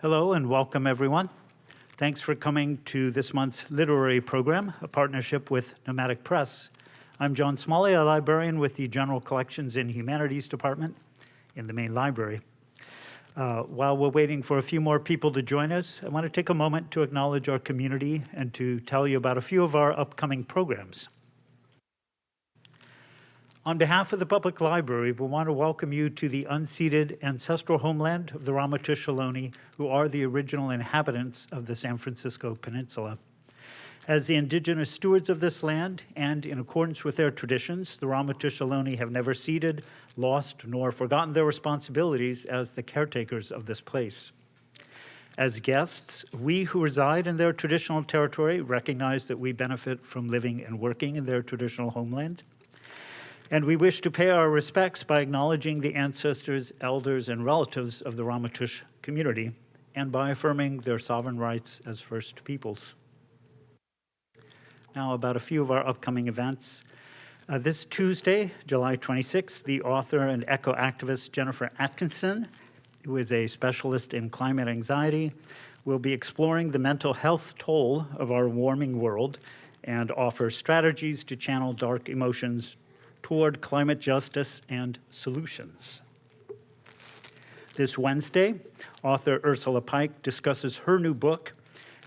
Hello and welcome, everyone. Thanks for coming to this month's literary program, a partnership with Nomadic Press. I'm John Smalley, a librarian with the General Collections and Humanities Department in the main library. Uh, while we're waiting for a few more people to join us, I want to take a moment to acknowledge our community and to tell you about a few of our upcoming programs. On behalf of the Public Library, we want to welcome you to the unceded ancestral homeland of the Ramaytush Ohlone, who are the original inhabitants of the San Francisco Peninsula. As the indigenous stewards of this land, and in accordance with their traditions, the Ramaytush Ohlone have never ceded, lost, nor forgotten their responsibilities as the caretakers of this place. As guests, we who reside in their traditional territory recognize that we benefit from living and working in their traditional homeland and we wish to pay our respects by acknowledging the ancestors, elders, and relatives of the Ramaytush community, and by affirming their sovereign rights as First Peoples. Now about a few of our upcoming events. Uh, this Tuesday, July 26th, the author and eco-activist Jennifer Atkinson, who is a specialist in climate anxiety, will be exploring the mental health toll of our warming world and offer strategies to channel dark emotions toward climate justice and solutions. This Wednesday, author Ursula Pike discusses her new book,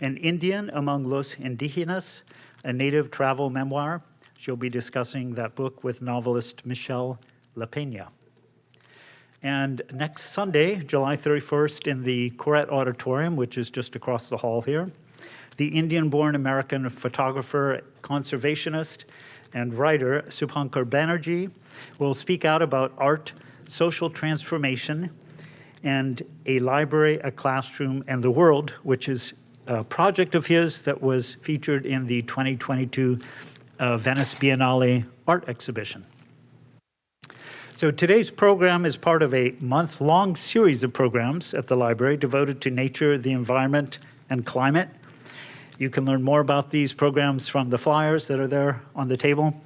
An Indian Among Los Indigenas, a native travel memoir. She'll be discussing that book with novelist Michelle LaPena. And next Sunday, July 31st, in the Koret Auditorium, which is just across the hall here, the Indian-born American photographer, conservationist, and writer Subhankar Banerjee will speak out about art, social transformation, and a library, a classroom, and the world, which is a project of his that was featured in the 2022 uh, Venice Biennale art exhibition. So today's program is part of a month-long series of programs at the library devoted to nature, the environment, and climate. You can learn more about these programs from the flyers that are there on the table,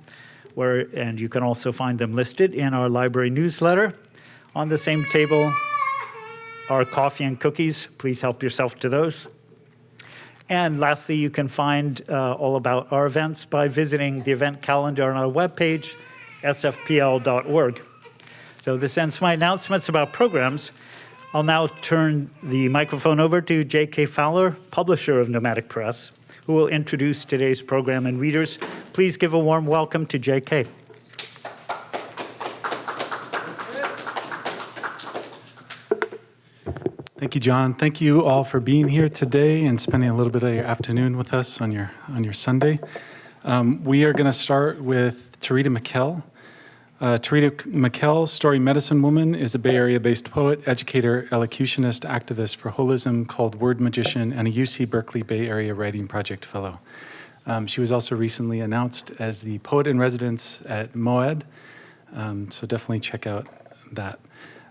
where, and you can also find them listed in our library newsletter. On the same table are coffee and cookies. Please help yourself to those. And lastly, you can find uh, all about our events by visiting the event calendar on our webpage, sfpl.org. So this ends my announcements about programs. I'll now turn the microphone over to J.K. Fowler, publisher of Nomadic Press, who will introduce today's program and readers. Please give a warm welcome to J.K. Thank you, John. Thank you all for being here today and spending a little bit of your afternoon with us on your on your Sunday. Um, we are going to start with Tureeda Mikell. Uh, Tureeda Mikell, story medicine woman, is a Bay Area-based poet, educator, elocutionist, activist for holism called Word Magician, and a UC Berkeley Bay Area Writing Project Fellow. Um, she was also recently announced as the poet in residence at MOAD, um, so definitely check out that.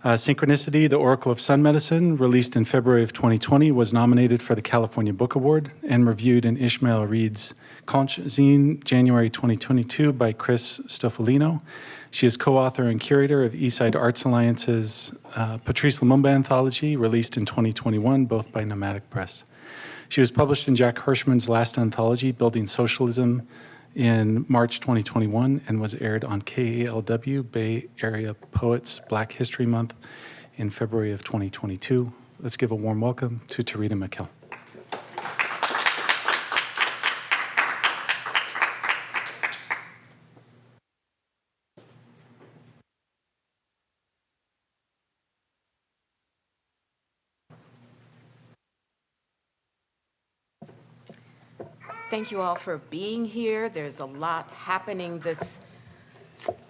Uh, Synchronicity, the Oracle of Sun Medicine, released in February of 2020, was nominated for the California Book Award and reviewed in Ishmael Reed's Konch Zine, January 2022 by Chris Stroffolino. She is co-author and curator of Eastside Arts Alliance's uh, Patrice Lumumba anthology, released in 2021, both by Nomadic Press. She was published in Jack Hirschman's last anthology, Building Socialism, in March 2021 and was aired on KALW, Bay Area Poets Black History Month, in February of 2022. Let's give a warm welcome to Tureeda Mikell. Thank you all for being here. There's a lot happening this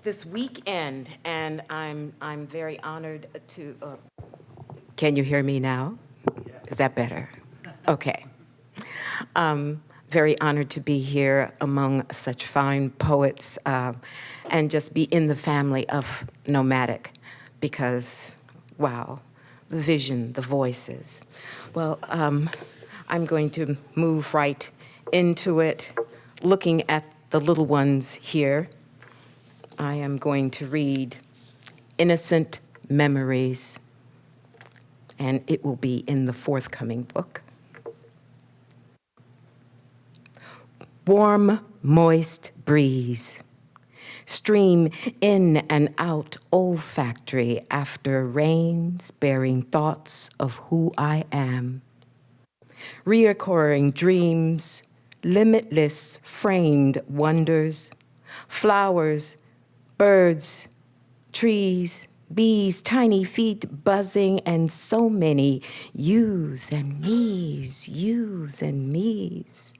this weekend, and I'm I'm very honored to. Uh, can you hear me now? Is that better? Okay. Um, very honored to be here among such fine poets uh, and just be in the family of Nomadic because, wow, the vision, the voices. Well, um, I'm going to move right into it, looking at the little ones here, I am going to read Innocent Memories. and it will be in the forthcoming book. Warm, moist breeze. Stream in and out olfactory after rains, bearing thoughts of who I am. Reoccurring dreams, limitless framed wonders, flowers, birds, trees, bees, tiny feet buzzing, and so many yous and me's, yous and me's.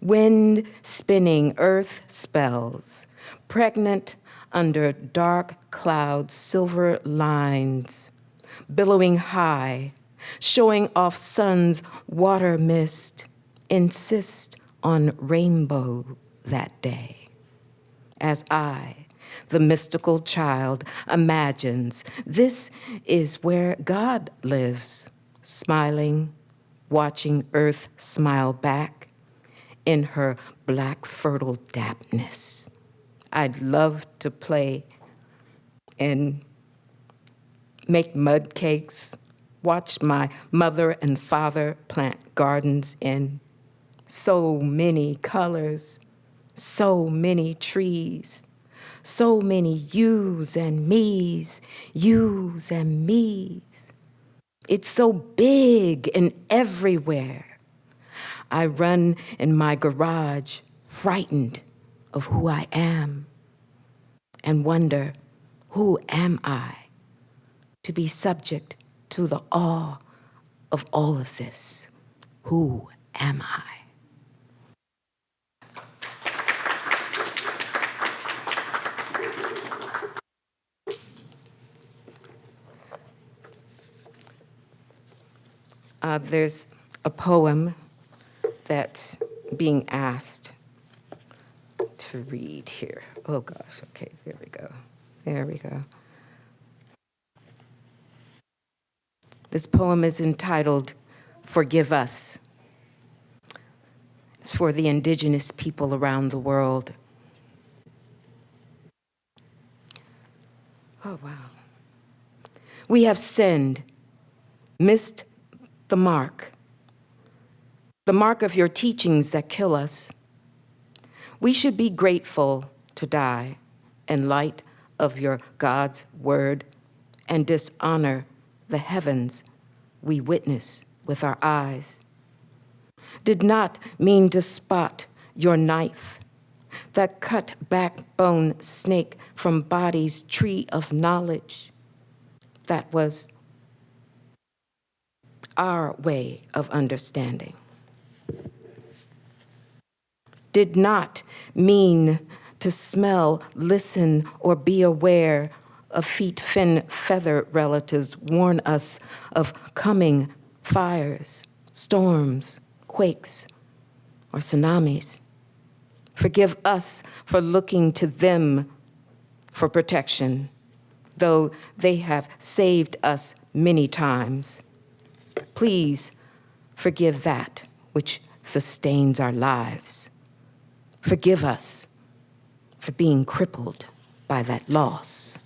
Wind spinning earth spells, pregnant under dark clouds, silver lines, billowing high, showing off sun's water mist, insist on rainbow that day. As I, the mystical child, imagines this is where God lives, smiling, watching earth smile back in her black fertile dampness. I'd love to play and make mud cakes, watch my mother and father plant gardens in so many colors, so many trees, so many yous and me's, yous and me's. It's so big and everywhere. I run in my garage, frightened of who I am, and wonder, who am I to be subject to the awe of all of this? Who am I? Uh, there's a poem that's being asked to read here. Oh gosh, okay, there we go. There we go. This poem is entitled Forgive Us. It's for the indigenous people around the world. Oh, wow. We have sinned, missed the mark, the mark of your teachings that kill us. We should be grateful to die in light of your God's word and dishonor the heavens we witness with our eyes. Did not mean to spot your knife, that cut backbone snake from body's tree of knowledge. That was our way of understanding. Did not mean to smell, listen, or be aware of feet, fin, feather relatives warn us of coming fires, storms, quakes, or tsunamis. Forgive us for looking to them for protection, though they have saved us many times. Please forgive that which sustains our lives. Forgive us for being crippled by that loss.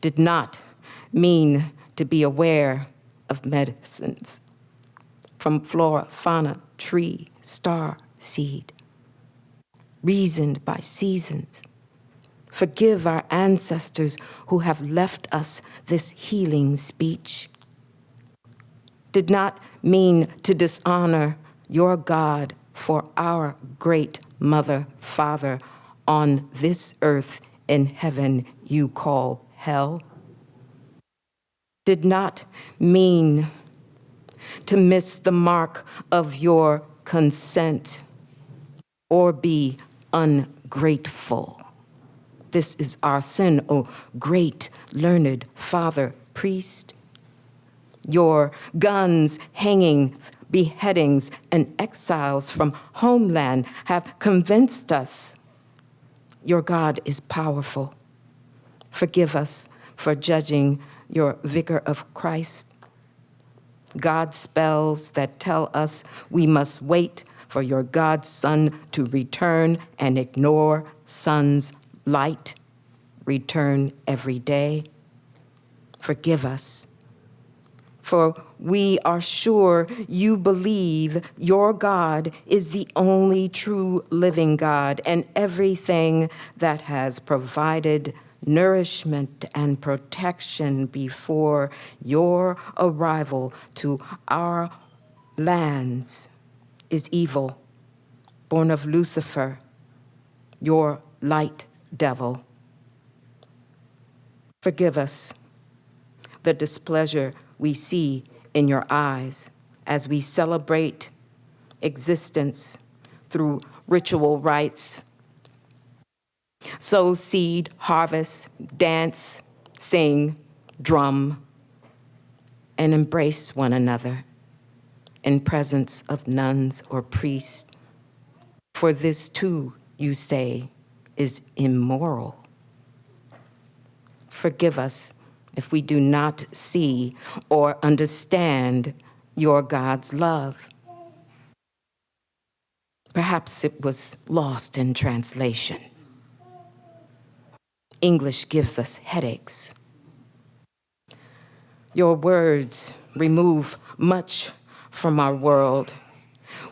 Did not mean to be aware of medicines from flora, fauna, tree, star, seed, reasoned by seasons. Forgive our ancestors who have left us this healing speech. Did not mean to dishonor your God for our great mother, father, on this earth in heaven you call hell. Did not mean to miss the mark of your consent or be ungrateful. This is our sin, O great learned father priest. Your guns, hangings, beheadings, and exiles from homeland have convinced us your God is powerful. Forgive us for judging your vicar of Christ. God spells that tell us we must wait for your God's Son to return and ignore Son's light, return every day. forgive us. For we are sure you believe your God is the only true living God, and everything that has provided nourishment and protection before your arrival to our lands is evil, born of Lucifer, your light devil. Forgive us the displeasure we see in your eyes as we celebrate existence through ritual rites. Sow seed, harvest, dance, sing, drum, and embrace one another in presence of nuns or priests. For this too, you say, is immoral. Forgive us if we do not see or understand your God's love. Perhaps it was lost in translation. English gives us headaches. Your words remove much from our world.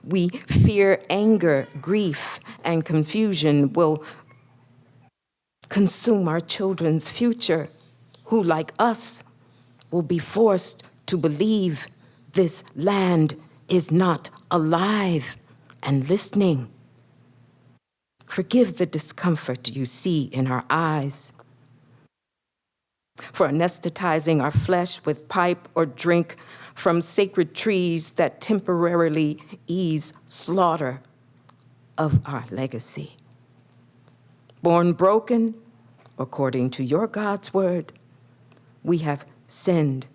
We fear anger, grief, and confusion will consume our children's future, who, like us, will be forced to believe this land is not alive and listening. Forgive the discomfort you see in our eyes, for anesthetizing our flesh with pipe or drink from sacred trees that temporarily ease slaughter of our legacy. Born broken, according to your God's word, we have sinned,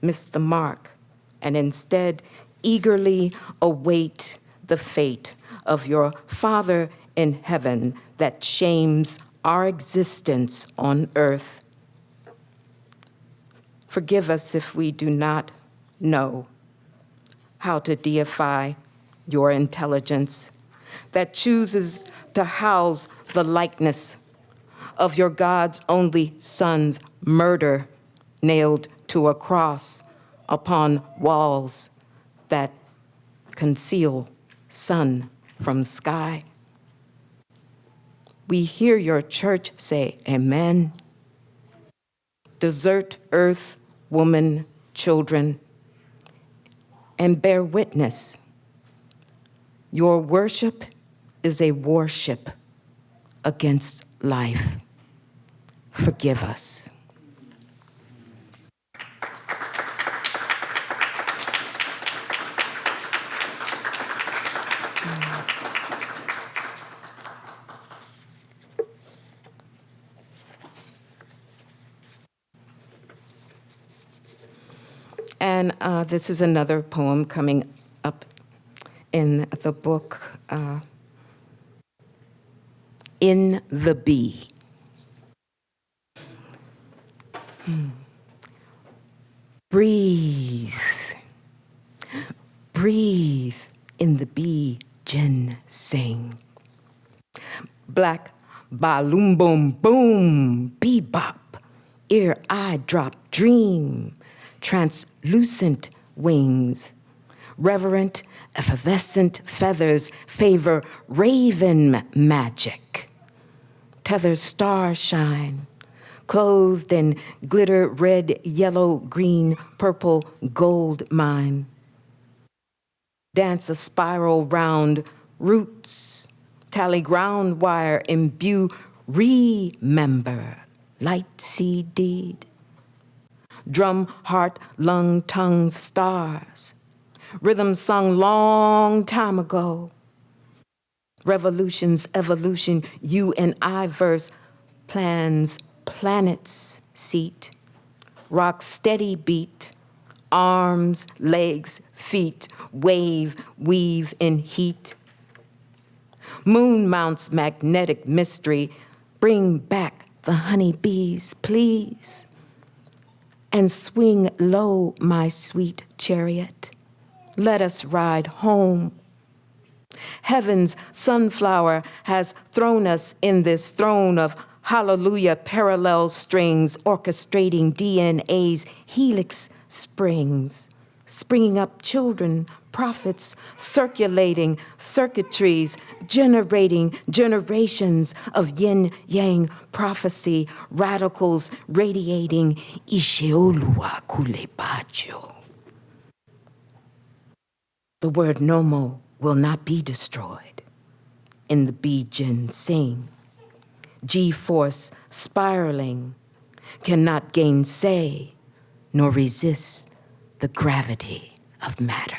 missed the mark, and instead eagerly await the fate of your Father in heaven that shames our existence on earth. Forgive us if we do not know how to deify your intelligence that chooses to house the likeness of your God's only Son's murder nailed to a cross upon walls that conceal sun from sky. We hear your church say, Amen. Desert earth, woman, children, and bear witness. Your worship is a worship against life. Forgive us. And uh, this is another poem coming up in the book, uh, In the Bee. Breathe, breathe in the bee ginseng. Black balloon boom boom, bebop, ear eye drop dream, translucent wings, reverent effervescent feathers favor raven magic. Tether star shine, clothed in glitter red, yellow, green, purple, gold mine. Dance a spiral round roots, tally ground wire, imbue, remember, light seed deed. Drum, heart, lung, tongue, stars. Rhythm sung long time ago. Revolutions, evolution, you and I verse, plans, planets, seat. Rock steady beat, arms, legs, feet, wave, weave in heat. Moon mounts magnetic mystery, bring back the honeybees, please. And swing low, my sweet chariot. Let us ride home. Heaven's sunflower has thrown us in this throne of Hallelujah, parallel strings orchestrating DNA's helix springs, springing up children, prophets, circulating circuitries, generating generations of yin yang prophecy, radicals radiating Isheolua Kulepacho. The word Nommo will not be destroyed in the Bijin sing. G force spiraling cannot gainsay nor resist the gravity of matter.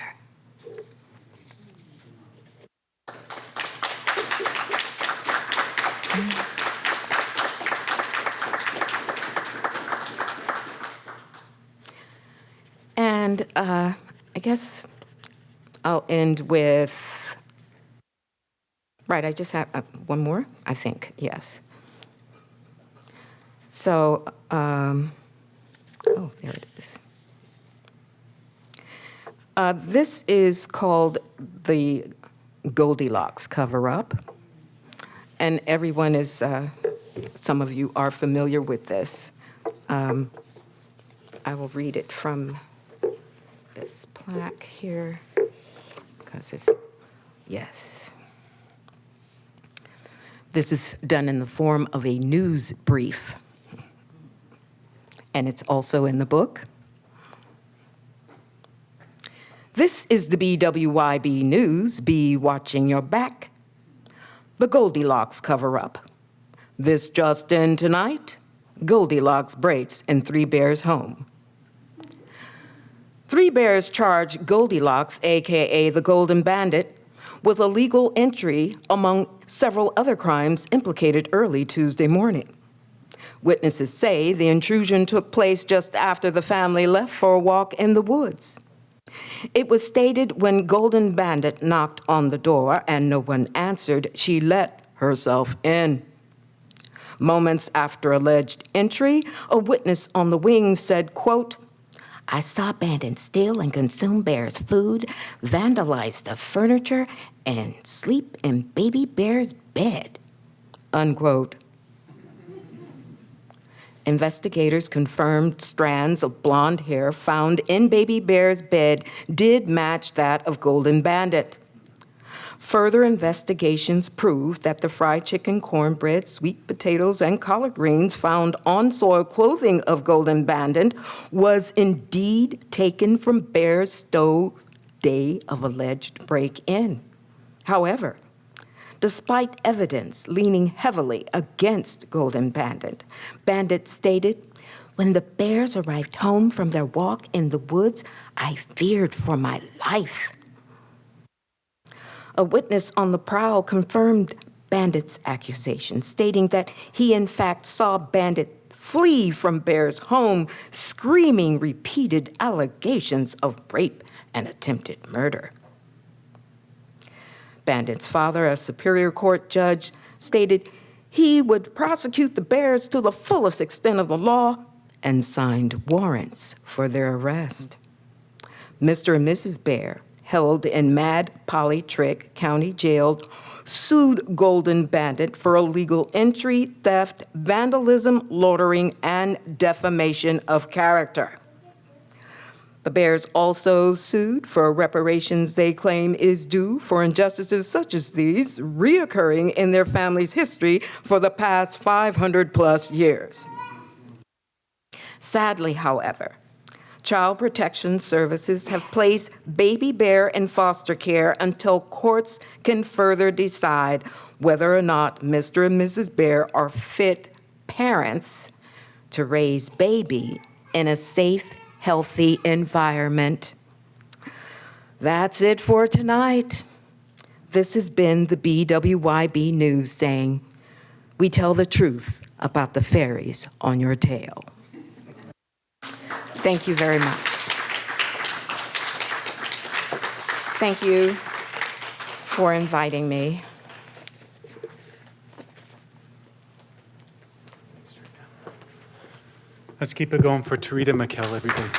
And uh, I guess I'll end with, right, I just have uh, one more, I think, yes. So, um, oh, there it is. Uh, This is called the Goldilocks cover-up. And everyone is, uh, some of you are familiar with this. Um, I will read it from this plaque here, because it's, yes. This is done in the form of a news brief. And it's also in the book. This is the BWYB News. Be watching your back. The Goldilocks cover up. This just in tonight Goldilocks breaks in Three Bears home. Three Bears charge Goldilocks, AKA the Golden Bandit, with illegal entry among several other crimes implicated early Tuesday morning. Witnesses say the intrusion took place just after the family left for a walk in the woods. It was stated when Golden Bandit knocked on the door and no one answered, she let herself in. Moments after alleged entry, a witness on the wing said, quote, I saw Bandit steal and consume Bear's food, vandalize the furniture, and sleep in Baby Bear's bed, unquote. Investigators confirmed strands of blonde hair found in Baby Bear's bed did match that of Golden Bandit. Further investigations proved that the fried chicken, cornbread, sweet potatoes, and collard greens found on soil clothing of Golden Bandit was indeed taken from Bear's stove day of alleged break-in. However, despite evidence leaning heavily against Golden Bandit, Bandit stated, when the bears arrived home from their walk in the woods, I feared for my life. A witness on the prowl confirmed Bandit's accusation, stating that he in fact saw Bandit flee from Bear's home, screaming repeated allegations of rape and attempted murder. Bandit's father, a Superior Court judge, stated he would prosecute the Bears to the fullest extent of the law and signed warrants for their arrest. Mr. and Mrs. Bear, held in Mad Polly Trick County Jail, sued Golden Bandit for illegal entry, theft, vandalism, loitering, and defamation of character. The Bears also sued for reparations they claim is due for injustices such as these reoccurring in their family's history for the past 500-plus years. Sadly, however, Child Protection Services have placed Baby Bear in foster care until courts can further decide whether or not Mr. and Mrs. Bear are fit parents to raise baby in a safe, healthy environment. That's it for tonight. This has been the BWYB News saying, we tell the truth about the fairies on your tail. Thank you very much. Thank you for inviting me. Let's keep it going for Tureeda Mikell, everybody.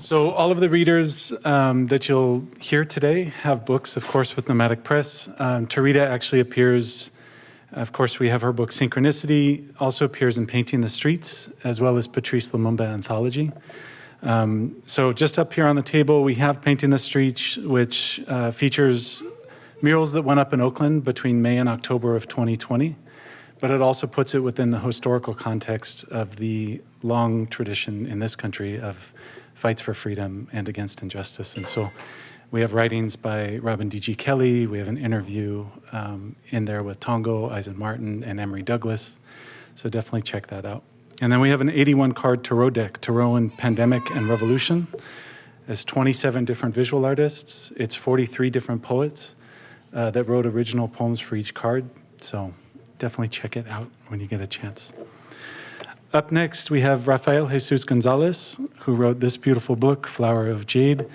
So all of the readers um, that you'll hear today have books, of course, with Nomadic Press. Um, Tureeda actually appears, of course, we have her book Synchronicity, also appears in Painting the Streets, as well as Patrice Lumumba Anthology. Um, so just up here on the table, we have Painting the Streets, which uh, features murals that went up in Oakland between May and October of 2020 but it also puts it within the historical context of the long tradition in this country of fights for freedom and against injustice. And so we have writings by Robin D.G. Kelley, We have an interview um, in there with Tongo, Eisen Martin, and Emory Douglas. So definitely check that out. And then we have an 81 card tarot deck, Tarot and Pandemic and Revolution. It's 27 different visual artists. It's 43 different poets uh, that wrote original poems for each card. So definitely check it out when you get a chance. Up next, we have Rafael Jesus Gonzalez, who wrote this beautiful book, Flower of Jade.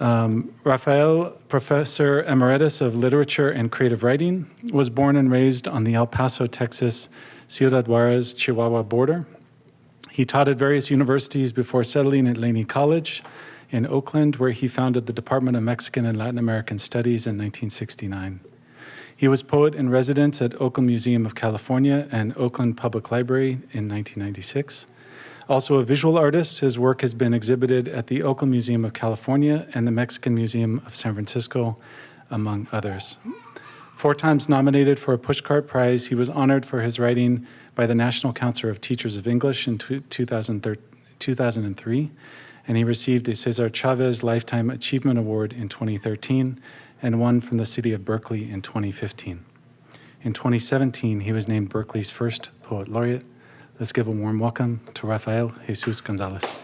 Um, Rafael, professor emeritus of literature and creative writing, was born and raised on the El Paso, Texas, Ciudad Juarez, Chihuahua border. He taught at various universities before settling at Laney College in Oakland, where he founded the Department of Mexican and Latin American Studies in 1969. He was poet in residence at Oakland Museum of California and Oakland Public Library in 1996. Also a visual artist, his work has been exhibited at the Oakland Museum of California and the Mexican Museum of San Francisco, among others. Four times nominated for a Pushcart Prize, he was honored for his writing by the National Council of Teachers of English in 2003, and he received a Cesar Chavez Lifetime Achievement Award in 2013 and one from the city of Berkeley in 2015. In 2017, he was named Berkeley's first poet laureate. Let's give a warm welcome to Rafael Jesus Gonzalez.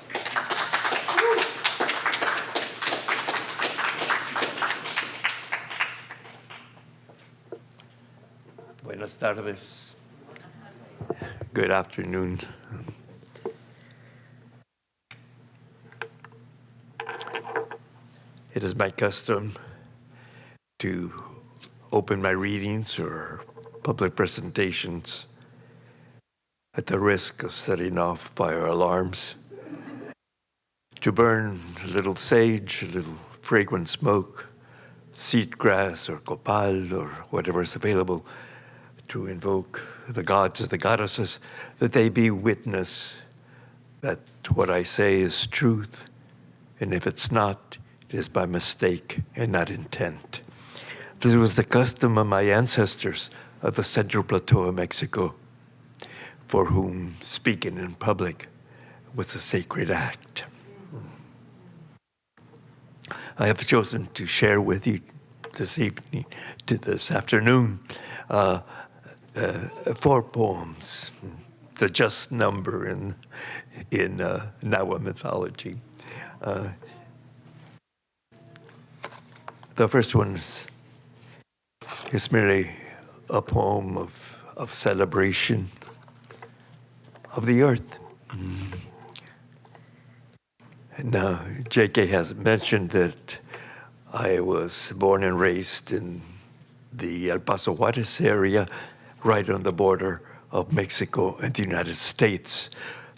Buenas tardes. Good afternoon. It is my custom to open my readings or public presentations at the risk of setting off fire alarms, to burn a little sage, a little fragrant smoke, seed grass or copal or whatever is available, to invoke the gods and the goddesses, that they be witness that what I say is truth, and if it's not, it is by mistake and not intent. This was the custom of my ancestors of the Central Plateau of Mexico, for whom speaking in public was a sacred act. I have chosen to share with you this evening, to this afternoon, uh, uh, four poems, the just number in in uh, Nahua mythology. The first one is merely a poem of, of celebration of the earth. Mm. Now, J.K. has mentioned that I was born and raised in the El Paso Juarez area, right on the border of Mexico and the United States.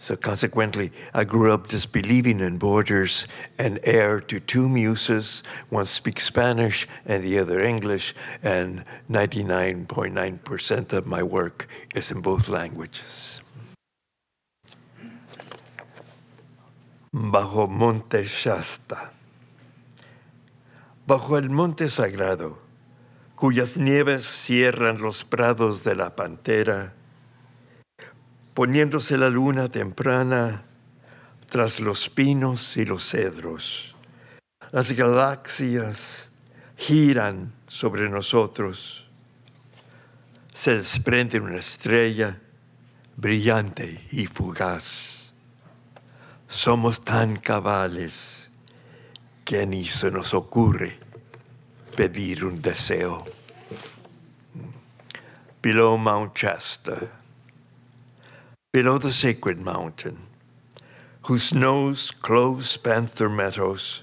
So consequently, I grew up disbelieving in borders and heir to two muses. One speaks Spanish and the other English, and 99.9% of my work is in both languages. Bajo Monte Shasta. Bajo el monte sagrado, cuyas nieves cierran los prados de la pantera, poniéndose la luna temprana tras los pinos y los cedros. Las galaxias giran sobre nosotros. Se desprende una estrella brillante y fugaz. Somos tan cabales que ni se nos ocurre pedir un deseo. Below Mount Shasta below the sacred mountain, whose snows close panther meadows,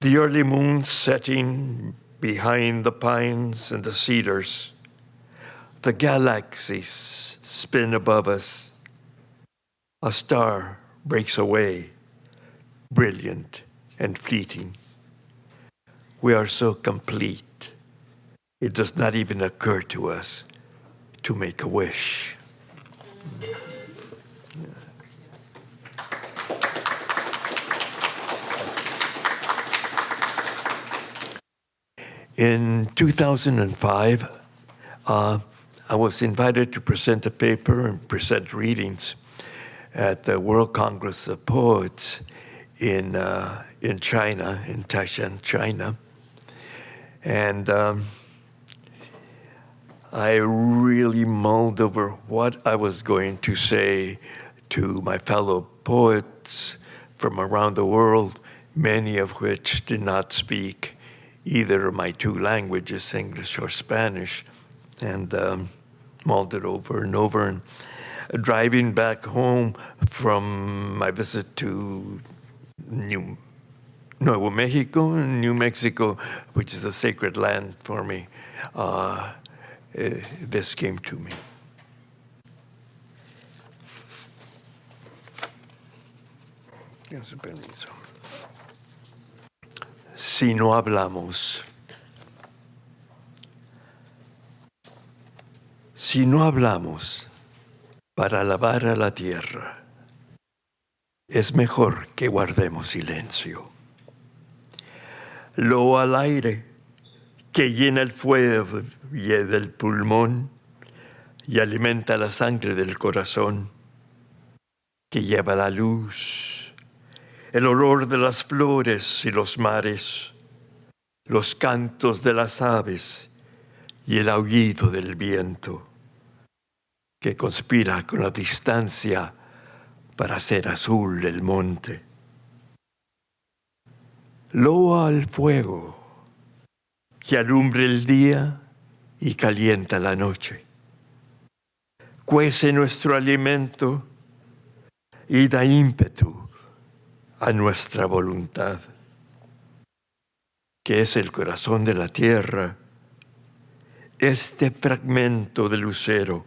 the early moon setting behind the pines and the cedars, the galaxies spin above us. A star breaks away brilliant, and fleeting. We are so complete, it does not even occur to us to make a wish. In 2005, uh, I was invited to present a paper and present readings at the World Congress of Poets in, uh, in China, in Taishan, China. And um, I really mulled over what I was going to say to my fellow poets from around the world, many of which did not speak either of my two languages, English or Spanish, and um, mulled it over and over. And driving back home from my visit to New Nuevo Mexico, New Mexico, which is a sacred land for me, uh, eh, this came to me. Si no hablamos, si no hablamos para alabar a la tierra, es mejor que guardemos silencio. Lo al aire que llena el fuego y del pulmón y alimenta la sangre del corazón, que lleva la luz, el olor de las flores y los mares, los cantos de las aves y el aullido del viento, que conspira con la distancia para hacer azul el monte. Loa al fuego que alumbre el día y calienta la noche. Cuece nuestro alimento y da ímpetu a nuestra voluntad, que es el corazón de la tierra, este fragmento de lucero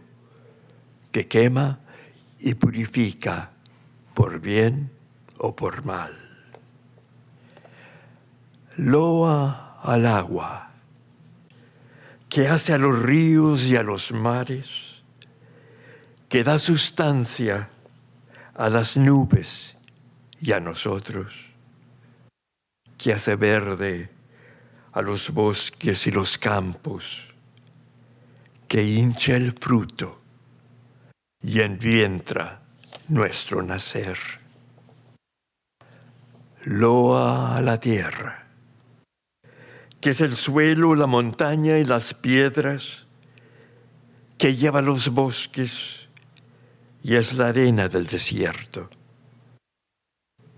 que quema y purifica por bien o por mal. Loa al agua, que hace a los ríos y a los mares, que da sustancia a las nubes y a nosotros, que hace verde a los bosques y los campos, que hincha el fruto y envientra nuestro nacer. Loa a la tierra, que es el suelo, la montaña y las piedras, que lleva los bosques y es la arena del desierto,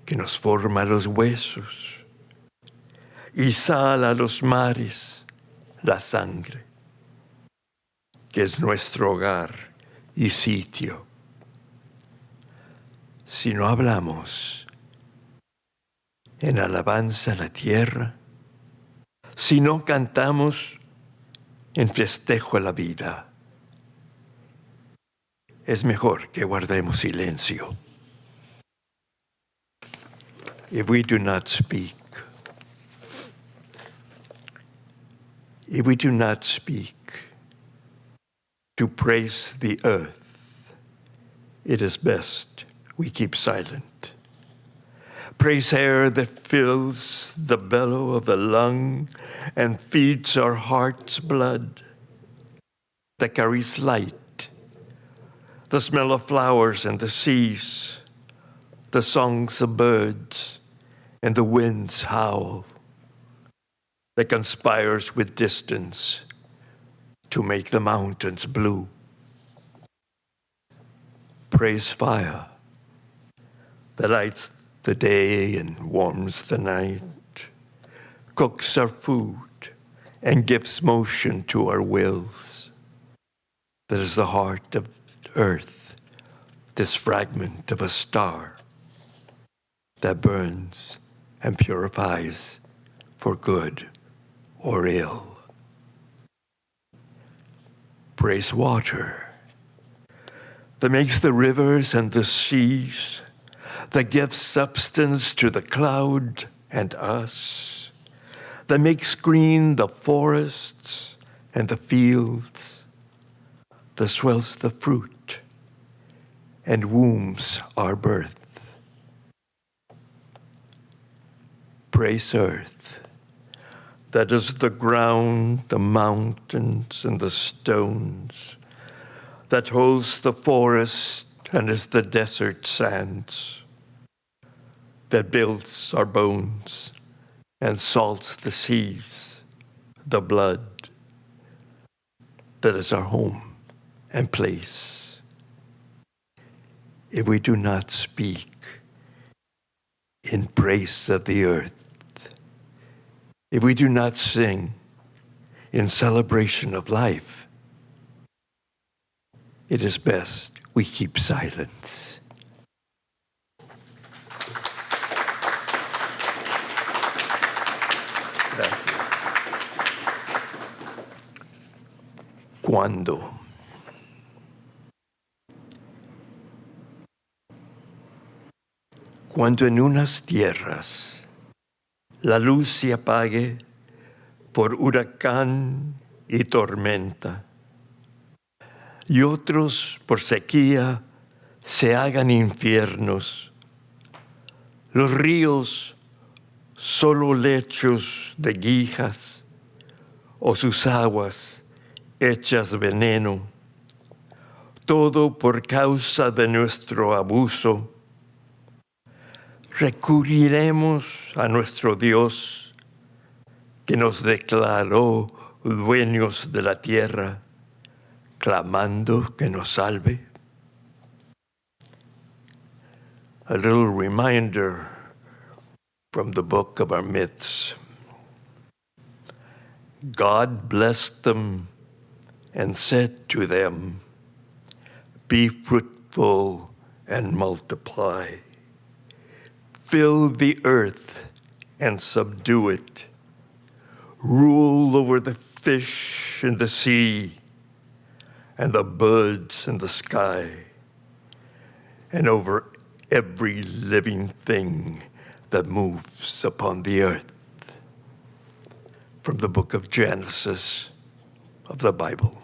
que nos forma los huesos y sala a los mares la sangre, que es nuestro hogar y sitio. Si no hablamos en alabanza a la tierra, si no cantamos en festejo a la vida, es mejor que guardemos silencio. If we do not speak, if we do not speak to praise the earth, it is best we keep silent. Praise air that fills the bellow of the lung and feeds our heart's blood, that carries light, the smell of flowers and the seas, the songs of birds and the wind's howl, that conspires with distance to make the mountains blue. Praise fire that lights the day and warms the night, cooks our food and gives motion to our wills. That is the heart of earth, this fragment of a star that burns and purifies for good or ill. Praise water that makes the rivers and the seas that gives substance to the cloud and us, that makes green the forests and the fields, that swells the fruit and wombs our birth. Praise earth, that is the ground, the mountains, and the stones, that holds the forest and is the desert sands, that builds our bones and salts the seas, the blood that is our home and place. If we do not speak in praise of the earth, if we do not sing in celebration of life, it is best we keep silence. Cuando en unas tierras la luz se apague por huracán y tormenta, y otros por sequía se hagan infiernos, los ríos solo lechos de guijas o sus aguas hechas veneno, todo por causa de nuestro abuso. Recurriremos a nuestro Dios que nos declaró dueños de la tierra, clamando que nos salve. A little reminder from the book of our myths. God blessed them and said to them, Be fruitful and multiply. Fill the earth and subdue it. Rule over the fish in the sea and the birds in the sky and over every living thing that moves upon the earth. From the book of Genesis of the Bible.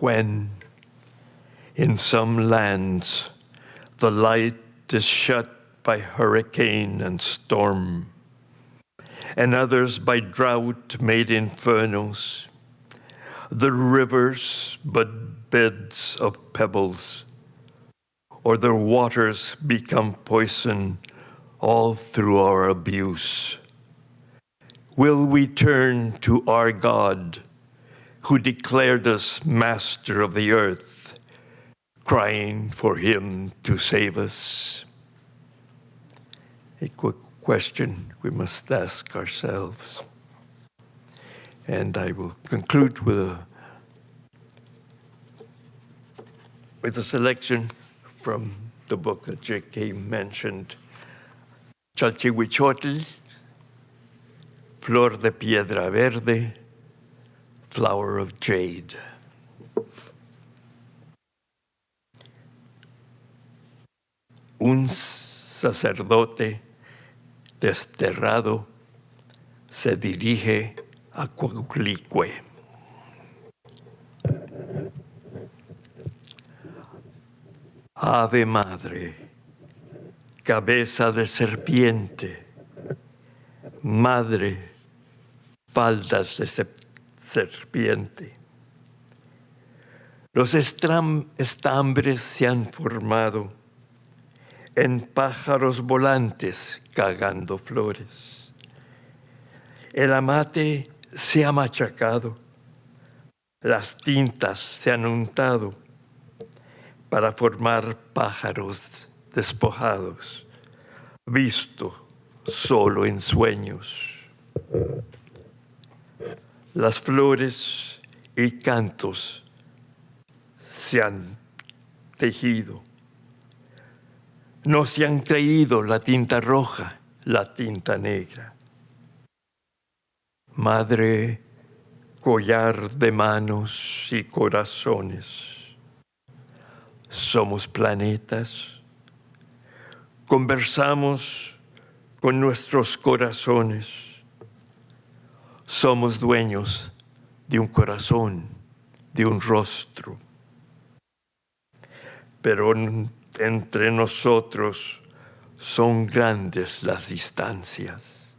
When in some lands the light is shut by hurricane and storm, and others by drought made infernos, the rivers but beds of pebbles, or their waters become poison all through our abuse. Will we turn to our God, who declared us master of the earth, crying for him to save us? A quick question we must ask ourselves. And I will conclude with a, with a selection from the book that J.K. mentioned, Chalchihuichotl, Flor de Piedra Verde, Flower of Jade. Un sacerdote desterrado se dirige a Coatlicue. Ave Madre, cabeza de serpiente, Madre, faldas de serpiente. Los estambres se han formado en pájaros volantes cagando flores. El amate se ha machacado, las tintas se han untado para formar pájaros despojados, visto solo en sueños. Las flores y cantos se han tejido. No se han creído la tinta roja, la tinta negra. Madre, collar de manos y corazones. somos planetas. Conversamos con nuestros corazones. Somos dueños de un corazón, de un rostro. Pero entre nosotros son grandes las distancias.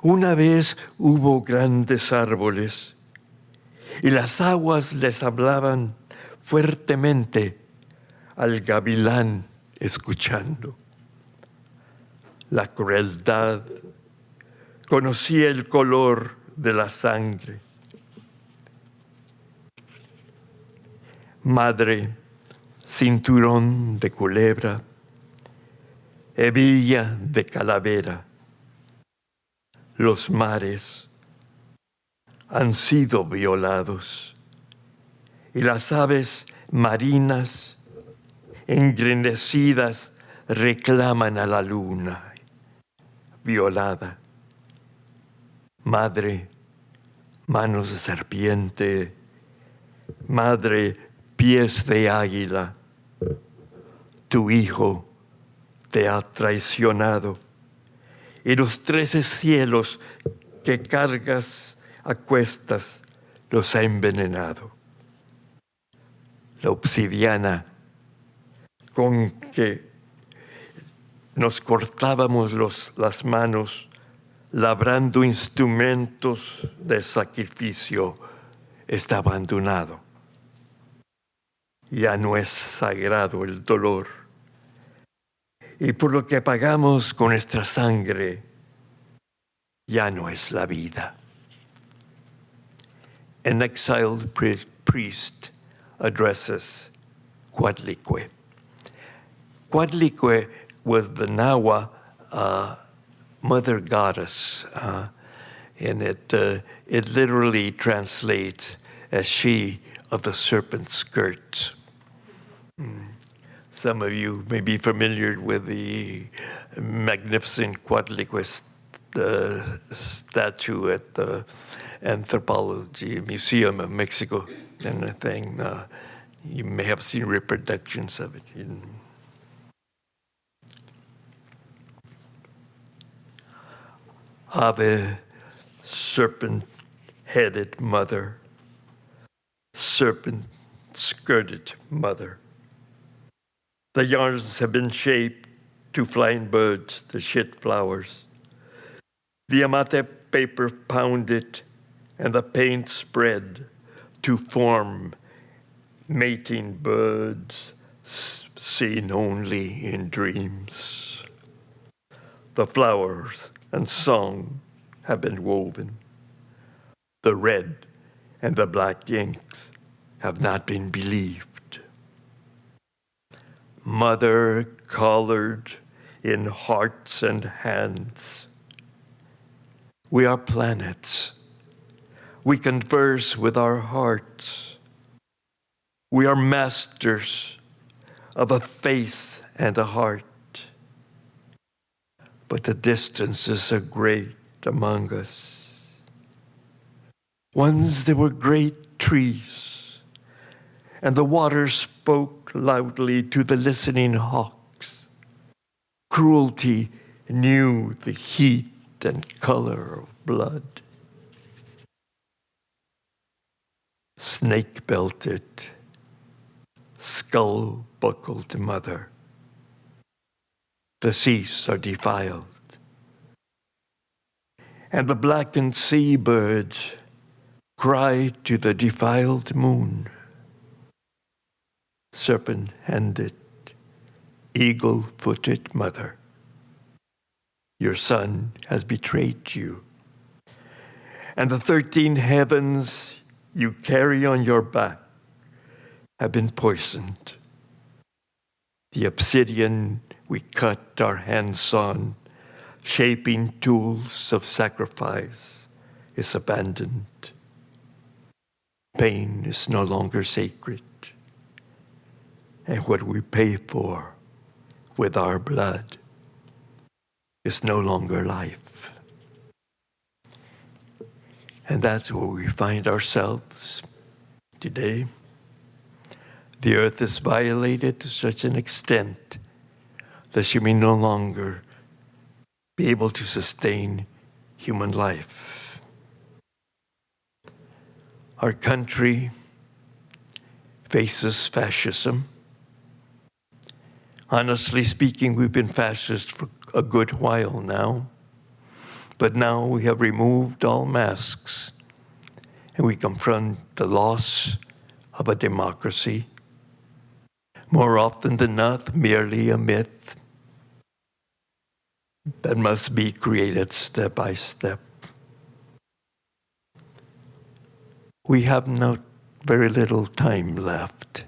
Una vez hubo grandes árboles y las aguas les hablaban fuertemente al gavilán escuchando. La crueldad conocía el color de la sangre. Madre, cinturón de culebra, hebilla de calavera. Los mares han sido violados y las aves marinas engrenecidas reclaman a la luna violada. Madre, manos de serpiente, madre, pies de águila, tu hijo te ha traicionado. Y los trece cielos que cargas a cuestas los ha envenenado. La obsidiana con que nos cortábamos los- las manos labrando instrumentos de sacrificio está abandonado. Ya no es sagrado el dolor. Y por lo que pagamos con nuestra sangre, ya no es la vida. An exiled pri- priest addresses Coatlicue. Coatlicue was the Nawa uh, mother goddess, uh, and it, uh, it literally translates as she of the serpent skirts. Mm. Some of you may be familiar with the magnificent st- uh, statue at the Anthropology Museum of Mexico and a thing. Uh, you may have seen reproductions of it. Ave, serpent headed mother, serpent skirted mother. The yarns have been shaped to flying birds, the shit flowers. The amate paper pounded and the paint spread to form mating birds seen only in dreams. The flowers and song have been woven. The red and the black inks have not been believed. Mother colored in hearts and hands. We are planets. We converse with our hearts. We are masters of a face and a heart. But the distances are great among us. Once there were great trees, and the water spoke loudly to the listening hawks. Cruelty knew the heat and color of blood. Snake belted, skull buckled mother. The seas are defiled. And the blackened seabirds cry to the defiled moon. Serpent handed, eagle footed mother. Your son has betrayed you. And the 13 heavens you carry on your back have been poisoned. The obsidian we cut our hands on, shaping tools of sacrifice, is abandoned. Pain is no longer sacred. And what we pay for with our blood is no longer life. And that's where we find ourselves today. The earth is violated to such an extent that she may no longer be able to sustain human life. Our country faces fascism. Honestly speaking, we've been fascist for a good while now. But now we have removed all masks and we confront the loss of a democracy. More often than not, merely a myth that must be created step by step. We have not very little time left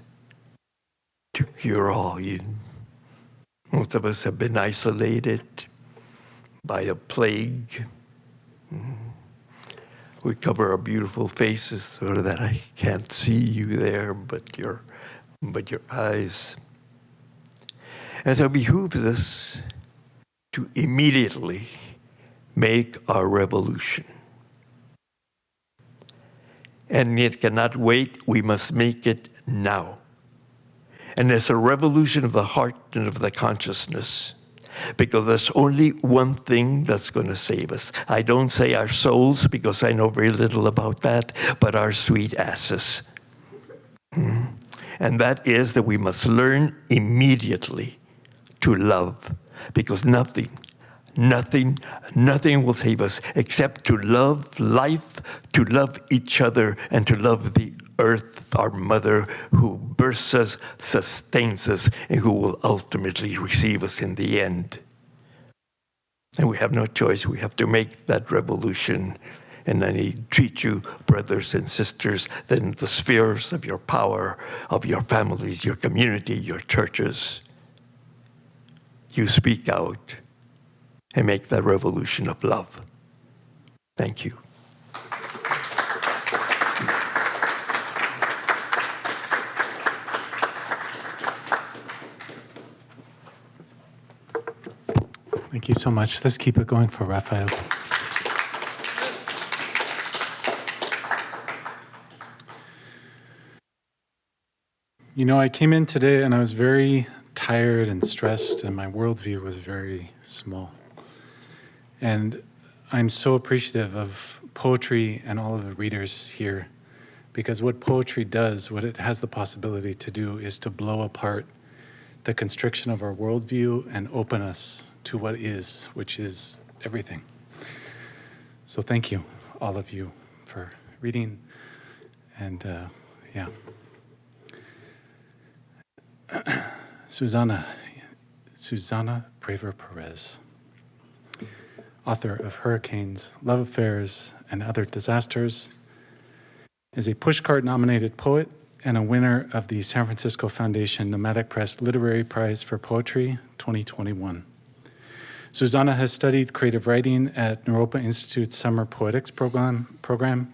to cure all. You, most of us have been isolated by a plague. We cover our beautiful faces so that I can't see you there, but your, but your eyes. And so it behooves us to immediately make our revolution. And it cannot wait, we must make it now. And it's a revolution of the heart and of the consciousness because there's only one thing that's going to save us. I don't say our souls because I know very little about that, but our sweet asses. Hmm. And that is that we must learn immediately to love because nothing, nothing, nothing will save us except to love life, to love each other, and to love the earth, our mother, who births us, sustains us, and who will ultimately receive us in the end. And we have no choice. We have to make that revolution. And I entreat you, brothers and sisters, in the spheres of your power, of your families, your community, your churches, you speak out and make that revolution of love. Thank you. Thank you so much. Let's keep it going for Raphael. You know, I came in today and I was very tired and stressed, and my worldview was very small. And I'm so appreciative of poetry and all of the readers here because what poetry does, what it has the possibility to do, is to blow apart the constriction of our worldview and open us to what is, which is everything. So thank you, all of you, for reading. And uh, yeah. Susanna, Susanna Praver Perez, author of Hurricanes, Love Affairs, and Other Disasters, is a pushcart nominated poet and a winner of the San Francisco Foundation Nomadic Press Literary Prize for Poetry 2021. Susanna has studied creative writing at Naropa Institute's Summer Poetics program, program,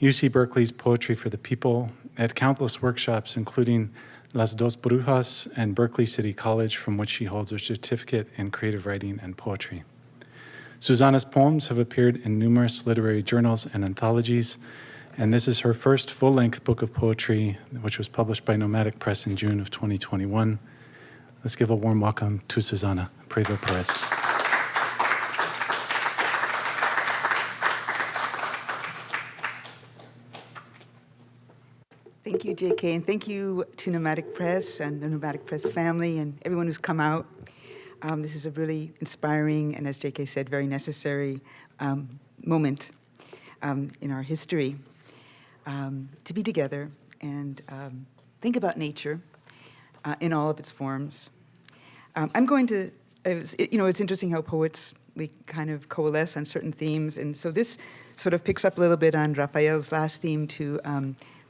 UC Berkeley's Poetry for the People, at countless workshops, including Las Dos Brujas and Berkeley City College, from which she holds a certificate in creative writing and poetry. Susanna's poems have appeared in numerous literary journals and anthologies, and this is her first full-length book of poetry, which was published by Nomadic Press in June of 2021. Let's give a warm welcome to Susanna Praver Perez. Thank you, JK, and thank you to Nomadic Press and the Nomadic Press family and everyone who's come out. Um, this is a really inspiring and, as JK said, very necessary um, moment um, in our history um, to be together and um, think about nature uh, in all of its forms. Um, I'm going to, it, you know, it's interesting how poets, we kind of coalesce on certain themes, and so this sort of picks up a little bit on Raphael's last theme to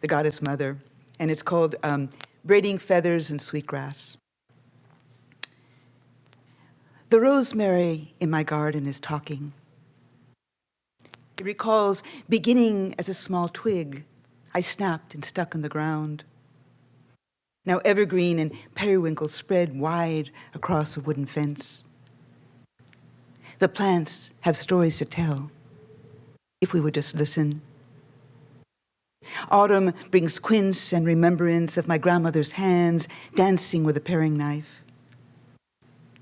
the goddess mother, and it's called um, Braiding Feathers and Sweetgrass. The rosemary in my garden is talking. It recalls beginning as a small twig I snapped and stuck in the ground. Now evergreen and periwinkle spread wide across a wooden fence. The plants have stories to tell if we would just listen. Autumn brings quince and remembrance of my grandmother's hands dancing with a paring knife.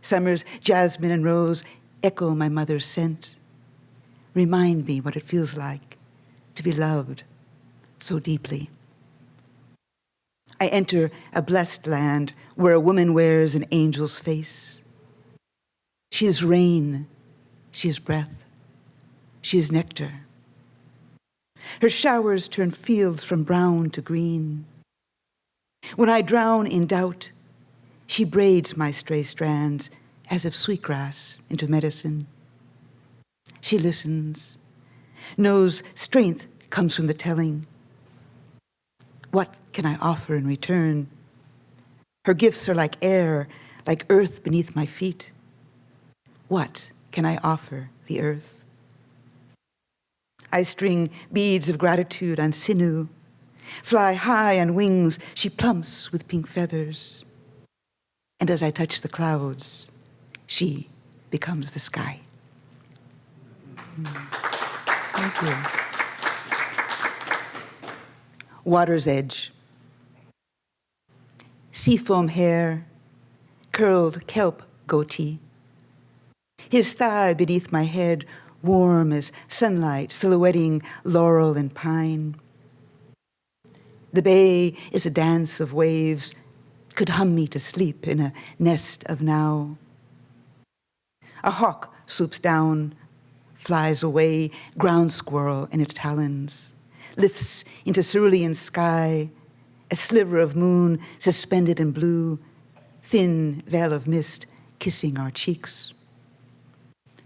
Summer's jasmine and rose echo my mother's scent, remind me what it feels like to be loved so deeply. I enter a blessed land where a woman wears an angel's face. She is rain, she is breath, she is nectar. Her showers turn fields from brown to green. When I drown in doubt, she braids my stray strands as of sweetgrass into medicine. She listens, knows strength comes from the telling. What can I offer in return? Her gifts are like air, like earth beneath my feet. What can I offer the earth? I string beads of gratitude on sinew. Fly high on wings, she plumps with pink feathers. And as I touch the clouds, she becomes the sky. Thank you. Water's edge. Seafoam hair, curled kelp goatee. His thigh beneath my head, warm as sunlight, silhouetting laurel and pine. The bay is a dance of waves, could hum me to sleep in a nest of now. A hawk swoops down, flies away, ground squirrel in its talons, lifts into cerulean sky, a sliver of moon suspended in blue, thin veil of mist kissing our cheeks.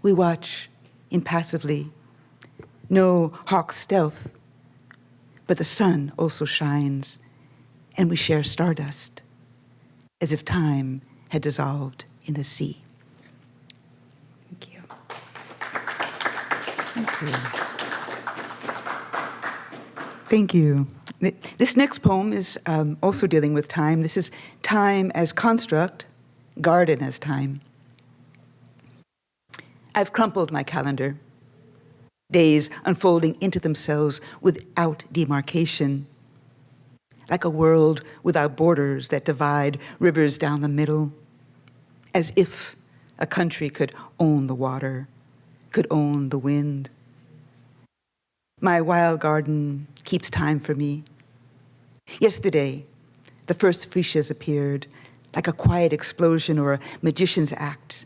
We watch impassively, no hawk stealth, but the sun also shines, and we share stardust, as if time had dissolved in the sea. Thank you. Thank you. Thank you. This next poem is um, also dealing with time. This is time as construct, garden as time. I've crumpled my calendar, days unfolding into themselves without demarcation, like a world without borders that divide rivers down the middle, as if a country could own the water, could own the wind. My wild garden keeps time for me. Yesterday, the first freesias appeared, like a quiet explosion or a magician's act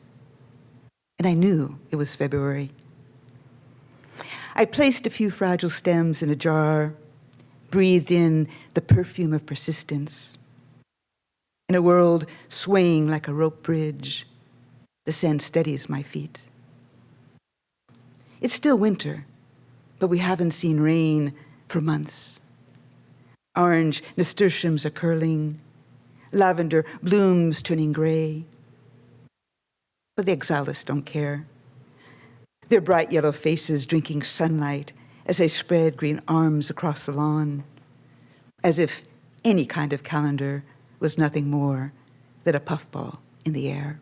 and I knew it was February. I placed a few fragile stems in a jar, breathed in the perfume of persistence. In a world swaying like a rope bridge, the scent steadies my feet. It's still winter, but we haven't seen rain for months. Orange nasturtiums are curling, lavender blooms turning gray. But the oxalis don't care. Their bright yellow faces drinking sunlight as they spread green arms across the lawn, as if any kind of calendar was nothing more than a puffball in the air.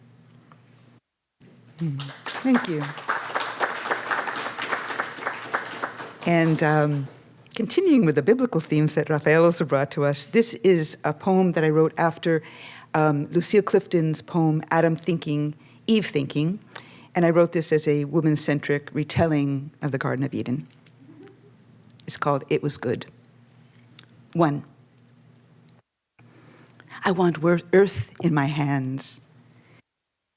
Hmm. Thank you. And um, continuing with the biblical themes that Raphael also brought to us, this is a poem that I wrote after um, Lucille Clifton's poem, Adam Thinking, Eve Thinking, and I wrote this as a woman centric retelling of the Garden of Eden. It's called It Was Good. One, I want earth in my hands,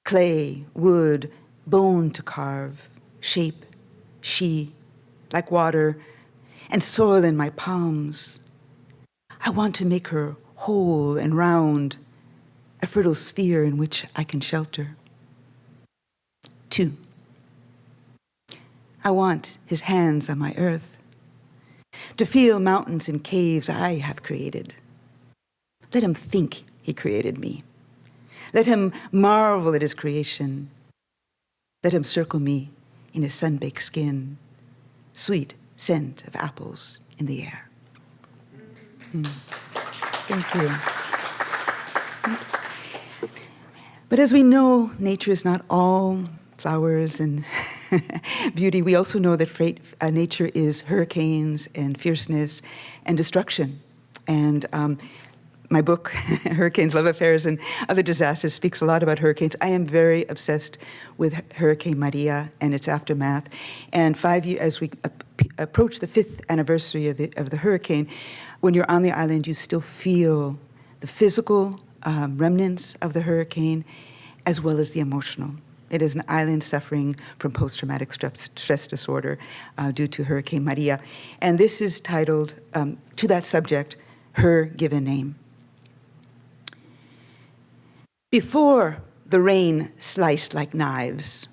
clay, wood, bone to carve, shape, she, like water, and soil in my palms. I want to make her whole and round, a fertile sphere in which I can shelter. Two, I want his hands on my earth, to feel mountains and caves I have created. Let him think he created me. Let him marvel at his creation. Let him circle me in his sun-baked skin, sweet scent of apples in the air. Hmm. Thank you. But as we know, nature is not all flowers and beauty, we also know that freight, uh, nature is hurricanes and fierceness and destruction. And um, my book, Hurricanes, Love Affairs, and Other Disasters, speaks a lot about hurricanes. I am very obsessed with Hurricane Maria and its aftermath. And five years, as we ap- approach the fifth anniversary of the, of the hurricane, when you're on the island, you still feel the physical um, remnants of the hurricane as well as the emotional. It is an island suffering from post traumatic stress, disorder uh, due to Hurricane Maria. And this is titled, um, to that subject, Her Given Name. Before the rain sliced like knives,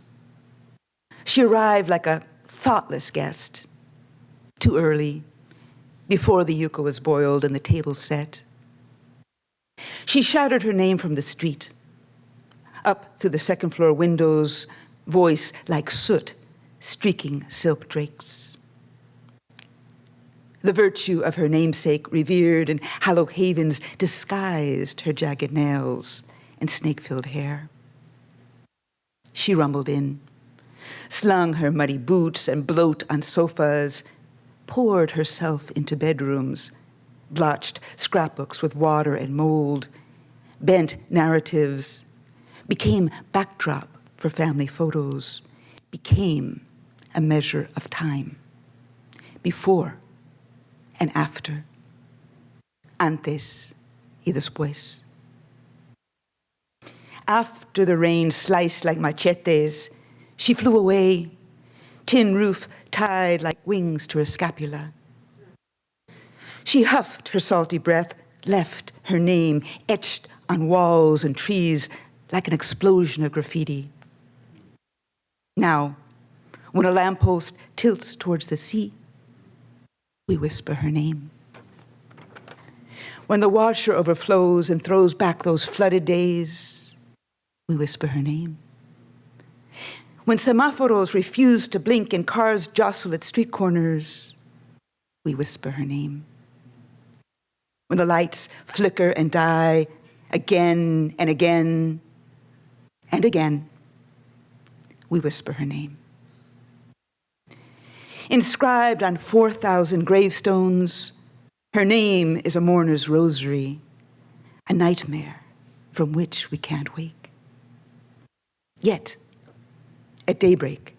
she arrived like a thoughtless guest, too early, before the yuca was boiled and the table set. She shouted her name from the street, up through the second floor windows, voice like soot streaking silk drapes. The virtue of her namesake, revered in hallowed havens, disguised her jagged nails and snake filled hair. She rumbled in, slung her muddy boots and bloat on sofas, poured herself into bedrooms, blotched scrapbooks with water and mold, bent narratives, became backdrop for family photos, became a measure of time. Before and after. Antes y después. After the rain sliced like machetes, she flew away, tin roof tied like wings to her scapula. She huffed her salty breath, left her name etched on walls and trees like an explosion of graffiti. Now, when a lamppost tilts towards the sea, we whisper her name. When the washer overflows and throws back those flooded days, we whisper her name. When semaphoros refuse to blink and cars jostle at street corners, we whisper her name. When the lights flicker and die again and again and again, we whisper her name. Inscribed on 4,000 gravestones, her name is a mourner's rosary, a nightmare from which we can't wake. Yet, at daybreak,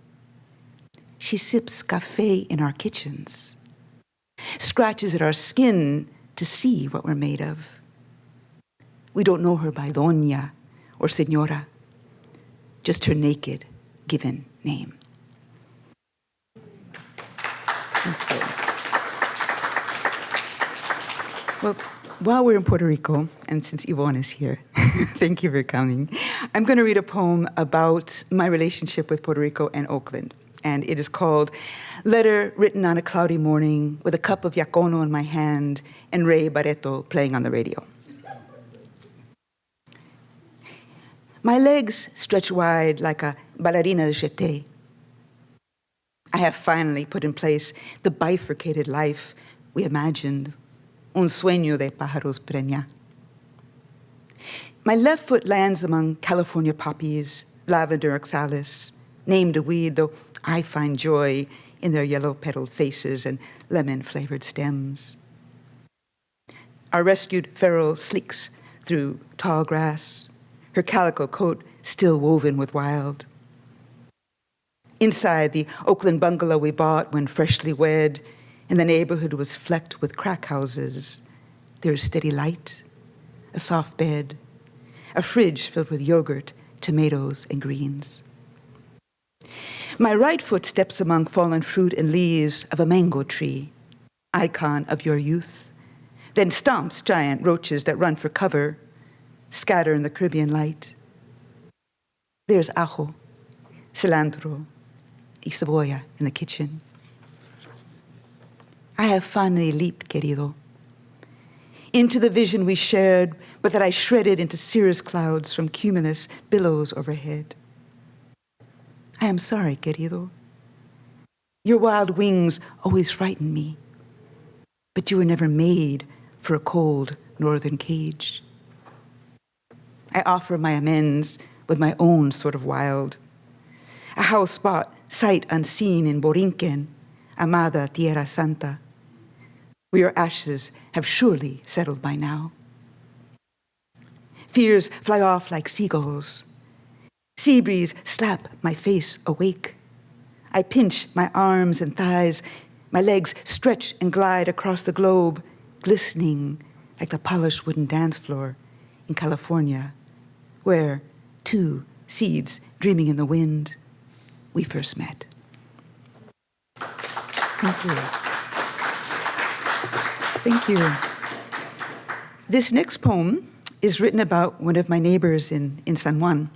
she sips cafe in our kitchens, scratches at our skin to see what we're made of. We don't know her by doña or señora, just her naked given name. Well, while we're in Puerto Rico, and since Yvonne is here, thank you for coming, I'm going to read a poem about my relationship with Puerto Rico and Oakland. And it is called Letter Written on a Cloudy Morning with a Cup of Yaucono in My Hand and Ray Barretto playing on the radio. My legs stretch wide like a ballerina's jeté. I have finally put in place the bifurcated life we imagined, un sueño de pájaros preña. My left foot lands among California poppies, lavender oxalis, named a weed, though I find joy in their yellow petaled faces and lemon flavored stems. Our rescued feral sleeks through tall grass, her calico coat still woven with wild. Inside the Oakland bungalow we bought when freshly wed, and the neighborhood was flecked with crack houses, there is steady light, a soft bed, a fridge filled with yogurt, tomatoes, and greens. My right foot steps among fallen fruit and leaves of a mango tree, icon of your youth, then stomps giant roaches that run for cover scatter in the Caribbean light. There's ajo, cilantro, y cebolla in the kitchen. I have finally leaped, querido, into the vision we shared, but that I shredded into cirrus clouds from cumulus billows overhead. I am sorry, querido. Your wild wings always frighten me, but you were never made for a cold northern cage. I offer my amends with my own sort of wild. A house spot sight unseen in Borinquen, amada Tierra Santa, where your ashes have surely settled by now. Fears fly off like seagulls. Sea breeze slap my face awake. I pinch my arms and thighs. My legs stretch and glide across the globe, glistening like the polished wooden dance floor in California, where two seeds dreaming in the wind, we first met. Thank you. Thank you. This next poem is written about one of my neighbors in, in San Juan.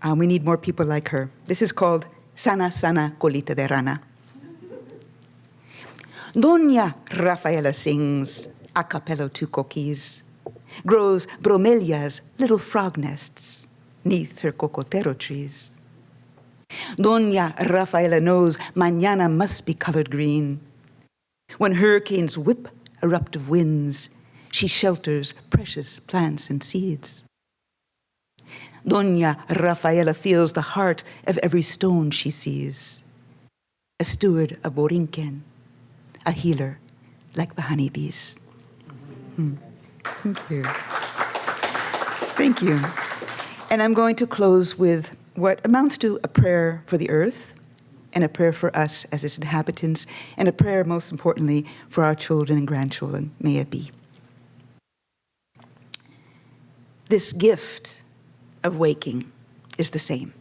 Uh, we need more people like her. This is called Sana Sana Colita de Rana. Doña Rafaela sings a cappella to coquis, grows bromelias, little frog nests, neath her cocotero trees. Doña Rafaela knows mañana must be colored green. When hurricanes whip eruptive winds, she shelters precious plants and seeds. Doña Rafaela feels the heart of every stone she sees. A steward of Borinquen, a healer like the honeybees. Hmm. Thank you. Thank you. And I'm going to close with what amounts to a prayer for the earth and a prayer for us as its inhabitants, and a prayer, most importantly, for our children and grandchildren. May it be. This gift of waking is the same.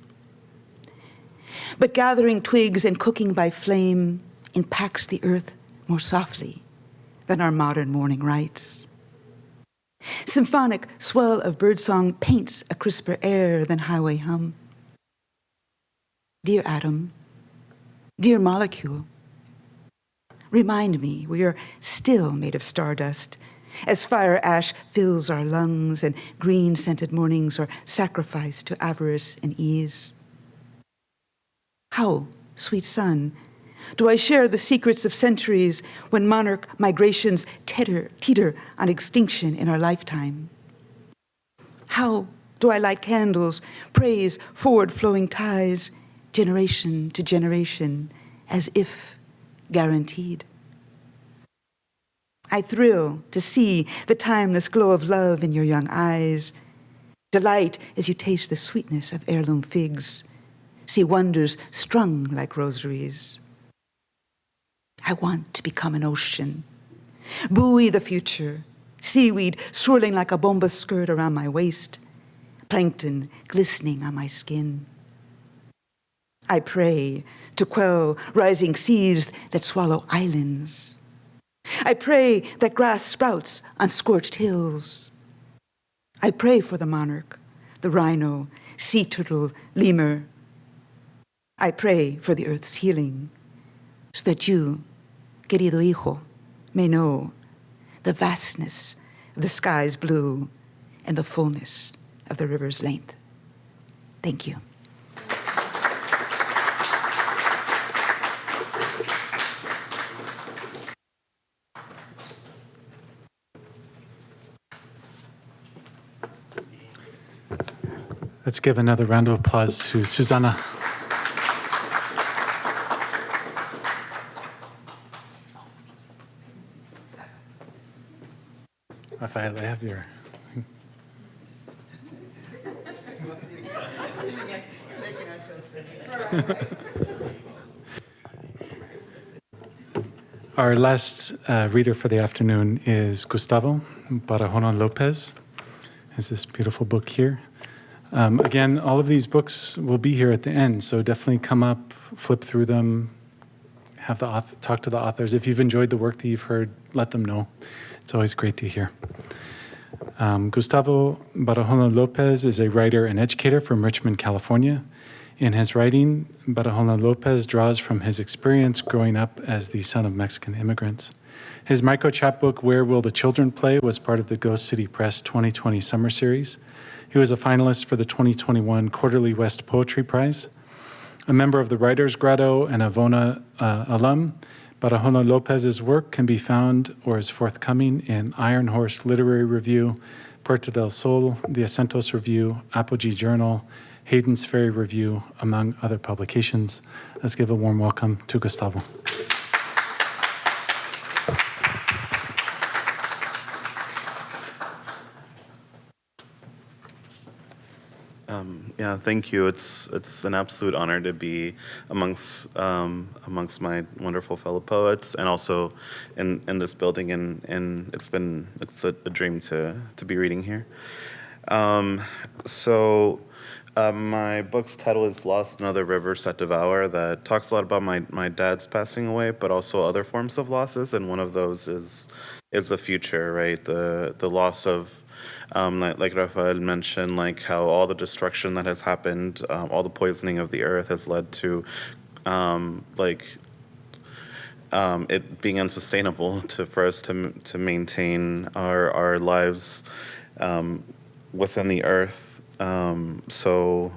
But gathering twigs and cooking by flame impacts the earth more softly than our modern morning rites. Symphonic swell of birdsong paints a crisper air than highway hum. Dear atom, dear molecule, remind me we are still made of stardust as fire ash fills our lungs and green scented mornings are sacrificed to avarice and ease. How, sweet sun, do I share the secrets of centuries when monarch migrations teeter, teeter on extinction in our lifetime? How do I light candles, praise forward flowing ties, generation to generation, as if guaranteed? I thrill to see the timeless glow of love in your young eyes, delight as you taste the sweetness of heirloom figs, see wonders strung like rosaries. I want to become an ocean, buoy the future, seaweed swirling like a bomba skirt around my waist, plankton glistening on my skin. I pray to quell rising seas that swallow islands. I pray that grass sprouts on scorched hills. I pray for the monarch, the rhino, sea turtle, lemur. I pray for the earth's healing so that you, querido hijo, may know the vastness of the sky's blue and the fullness of the river's length. Thank you. Let's give another round of applause to Susanna. Rafael, I have your. Our last uh, reader for the afternoon is Gustavo Barahona Lopez. Has this beautiful book here. Um, again, all of these books will be here at the end, so definitely come up, flip through them, have the author, talk to the authors. If you've enjoyed the work that you've heard, let them know. It's always great to hear. Um, Gustavo Barahona Lopez is a writer and educator from Richmond, California. In his writing, Barahona Lopez draws from his experience growing up as the son of Mexican immigrants. His micro chapbook, Where Will the Children Play, was part of the Ghost City Press 2020 Summer Series. He was a finalist for the 2021 Quarterly West Poetry Prize. A member of the Writers Grotto and a VONA uh, alum, Barahona Lopez's work can be found or is forthcoming in Iron Horse Literary Review, Puerto del Sol, the Acentos Review, Apogee Journal, Hayden's Ferry Review, among other publications. Let's give a warm welcome to Gustavo. Um, yeah, thank you. It's it's an absolute honor to be amongst um, amongst my wonderful fellow poets, and also in, in this building. And, and it's been it's a, a dream to to be reading here. Um, so. Uh, my book's title is Lost in Other Rivers That Devour, that talks a lot about my, my dad's passing away, but also other forms of losses, and one of those is is the future, right? The the loss of um, like, like Rafael mentioned, like how all the destruction that has happened, um, all the poisoning of the earth has led to, um, like, um, it being unsustainable to for us to to maintain our our lives um, within the earth. Um, so.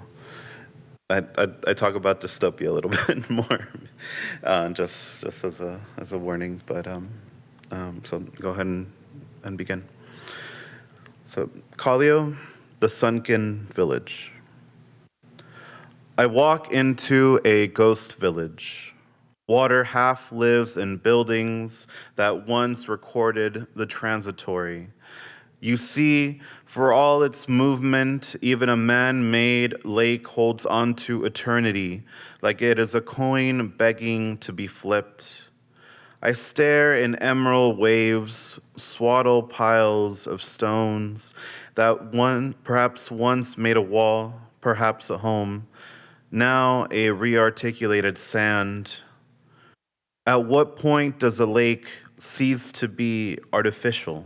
I, I, I talk about dystopia a little bit more, uh, just just as a as a warning. But um, um, so go ahead and, and begin. So, Kallio, the sunken village. I walk into a ghost village. Water half lives in buildings that once recorded the transitory. You see, for all its movement, even a man made lake holds on to eternity, like it is a coin begging to be flipped. I stare in emerald waves, swaddle piles of stones that one perhaps once made a wall, perhaps a home, now a rearticulated sand. At what point does a lake cease to be artificial?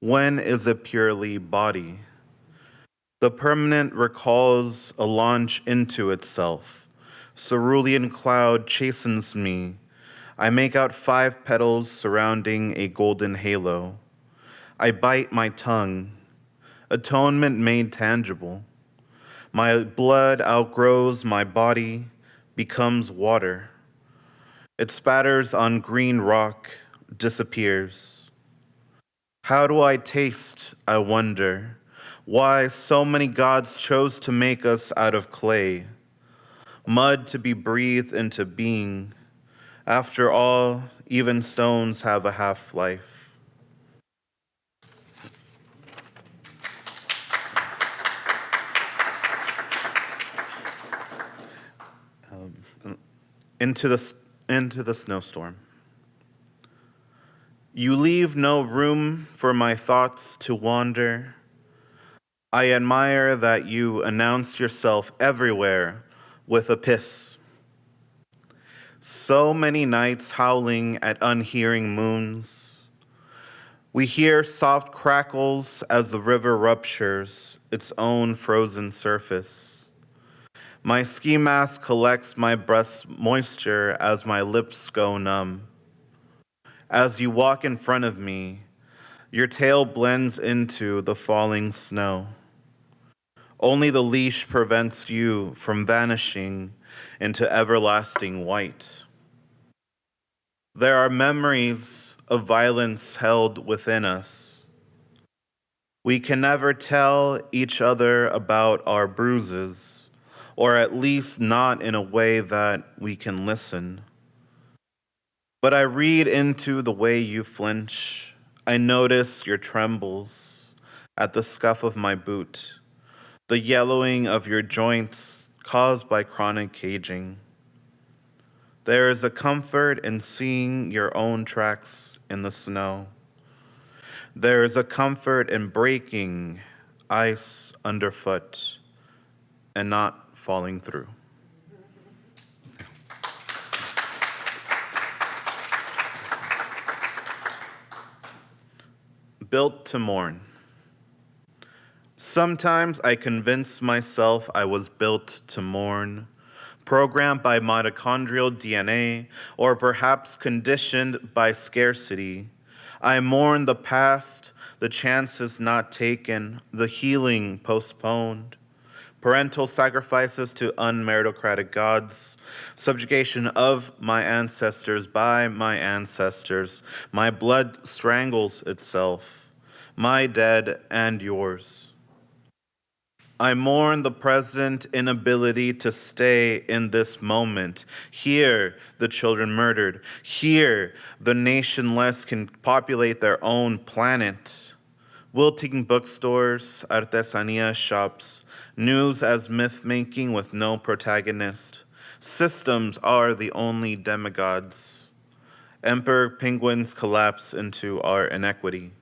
When is it purely body? The permanent recalls a launch into itself. Cerulean cloud chastens me I make out five petals surrounding a golden halo. I bite my tongue, atonement made tangible. My blood outgrows my body, becomes water. It spatters on green rock, disappears. How do I taste, I wonder? Why so many gods chose to make us out of clay, mud to be breathed into being after all, even stones have a half life. Um, into, the, into the snowstorm. You leave no room for my thoughts to wander. I admire that you announce yourself everywhere with a piss. So many nights howling at unhearing moons. We hear soft crackles as the river ruptures its own frozen surface. My ski mask collects my breath's moisture as my lips go numb. As you walk in front of me, your tail blends into the falling snow. Only the leash prevents you from vanishing into everlasting white. There are memories of violence held within us. We can never tell each other about our bruises, or at least not in a way that we can listen. But I read into the way you flinch. I notice your trembles at the scuff of my boot, the yellowing of your joints caused by chronic caging. There is a comfort in seeing your own tracks in the snow. There is a comfort in breaking ice underfoot and not falling through. Built to mourn. Sometimes I convince myself I was built to mourn, programmed by mitochondrial DNA, or perhaps conditioned by scarcity. I mourn the past, the chances not taken, the healing postponed, parental sacrifices to unmeritocratic gods, subjugation of my ancestors by my ancestors. My blood strangles itself, my dead and yours. I mourn the present inability to stay in this moment. Here, the children murdered. Here, the nationless can populate their own planet. Wilting bookstores, artesania shops, news as myth making with no protagonist. Systems are the only demigods. Emperor penguins collapse into our inequity.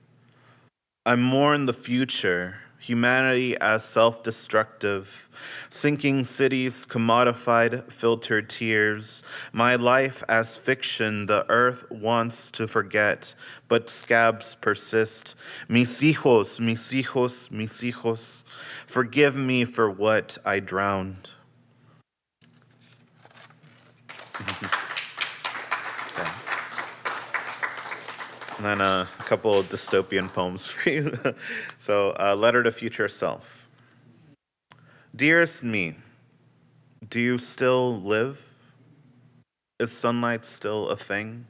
I mourn the future, humanity as self destructive, sinking cities, commodified, filtered tears, my life as fiction the earth wants to forget, but scabs persist. Mis hijos, mis hijos, mis hijos, forgive me for what I drowned. And then uh, a couple of dystopian poems for you. so, uh, Letter to Future Self. Dearest me, do you still live? Is sunlight still a thing?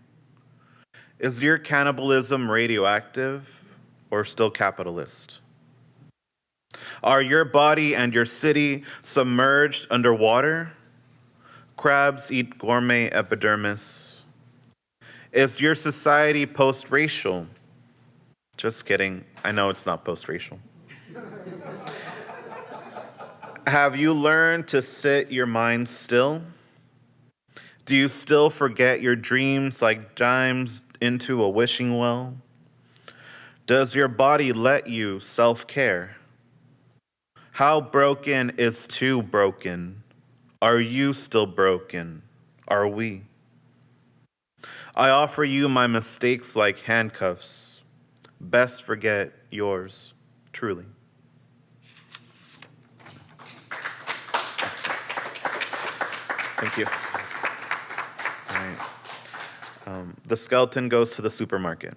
Is your cannibalism radioactive or still capitalist? Are your body and your city submerged underwater? Crabs eat gourmet epidermis. Is your society post racial? Just kidding. I know it's not post racial. Have you learned to sit your mind still? Do you still forget your dreams like dimes into a wishing well? Does your body let you self care? How broken is too broken? Are you still broken? Are we? I offer you my mistakes like handcuffs. Best forget yours, truly. Thank you. Um, the skeleton goes to the supermarket.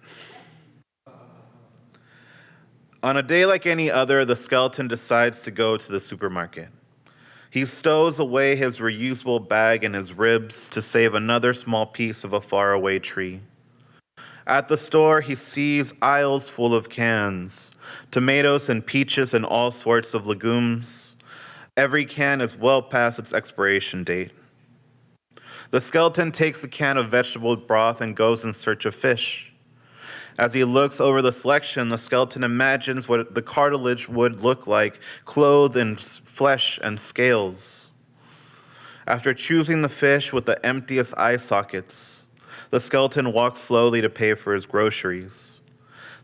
On a day like any other, the skeleton decides to go to the supermarket. He stows away his reusable bag and his ribs to save another small piece of a faraway tree. At the store, he sees aisles full of cans, tomatoes and peaches and all sorts of legumes. Every can is well past its expiration date. The skeleton takes a can of vegetable broth and goes in search of fish. As he looks over the selection, the skeleton imagines what the cartilage would look like, clothed in flesh and scales. After choosing the fish with the emptiest eye sockets, the skeleton walks slowly to pay for his groceries.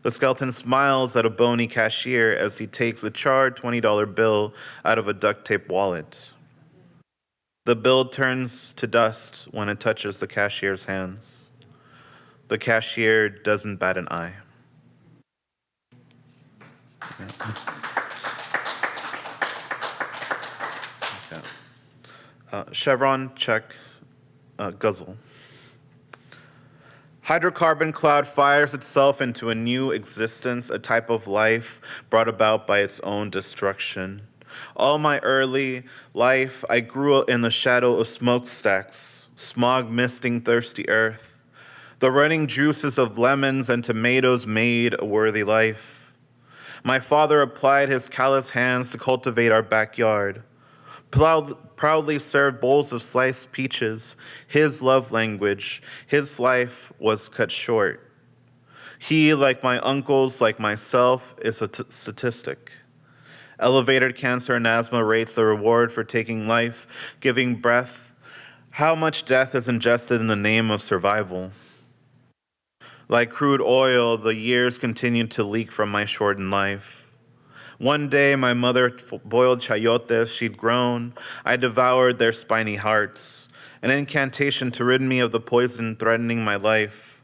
The skeleton smiles at a bony cashier as he takes a charred $20 bill out of a duct tape wallet. The bill turns to dust when it touches the cashier's hands. The cashier doesn't bat an eye. Okay. Uh, Chevron check uh, guzzle. Hydrocarbon cloud fires itself into a new existence, a type of life brought about by its own destruction. All my early life, I grew in the shadow of smokestacks, smog misting thirsty earth. The running juices of lemons and tomatoes made a worthy life. My father applied his callous hands to cultivate our backyard. Proud, proudly served bowls of sliced peaches, his love language. His life was cut short. He, like my uncles, like myself, is a statistic. Elevated cancer and asthma rates the reward for taking life, giving breath. How much death is ingested in the name of survival? Like crude oil, the years continued to leak from my shortened life. One day, my mother boiled chayotes she'd grown. I devoured their spiny hearts, an incantation to rid me of the poison threatening my life.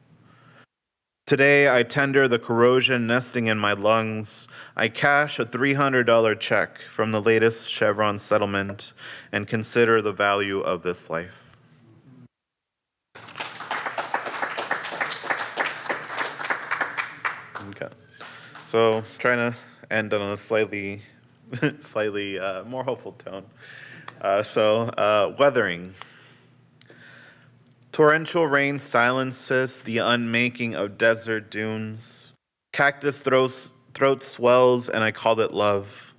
Today, I tender the corrosion nesting in my lungs. I cash a $300 check from the latest Chevron settlement and consider the value of this life. Okay. So trying to end on a slightly, slightly uh, more hopeful tone. Uh, so uh, weathering. Torrential rain silences the unmaking of desert dunes. Cactus throat swells, and I call it love.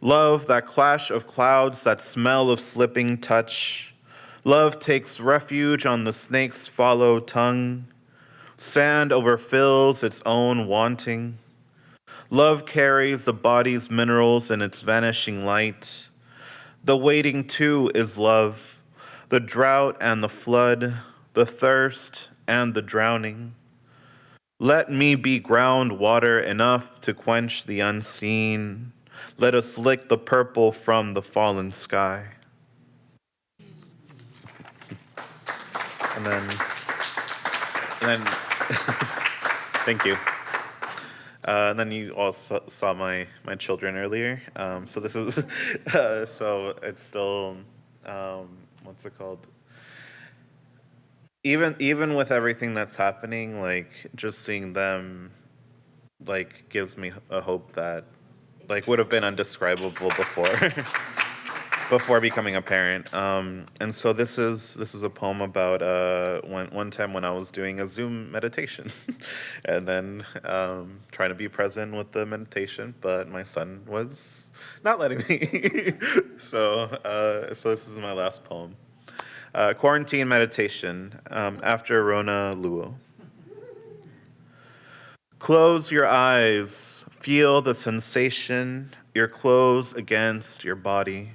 Love, that clash of clouds, that smell of slipping touch. Love takes refuge on the snake's follow tongue. Sand overfills its own wanting. Love carries the body's minerals in its vanishing light. The waiting too is love, the drought and the flood, the thirst and the drowning. Let me be ground water enough to quench the unseen. Let us lick the purple from the fallen sky. And then, and then, thank you. Uh, and then you also saw my my children earlier. Um, so this is uh, so it's still um, what's it called? Even even with everything that's happening, like just seeing them, like gives me a hope that like would have been undescribable before before becoming a parent. Um, and so this is this is a poem about uh, one one time when I was doing a Zoom meditation, and then um, trying to be present with the meditation, but my son was not letting me. so uh, so this is my last poem. Uh, quarantine meditation um, after Rona Luo. Close your eyes. Feel the sensation, your clothes against your body.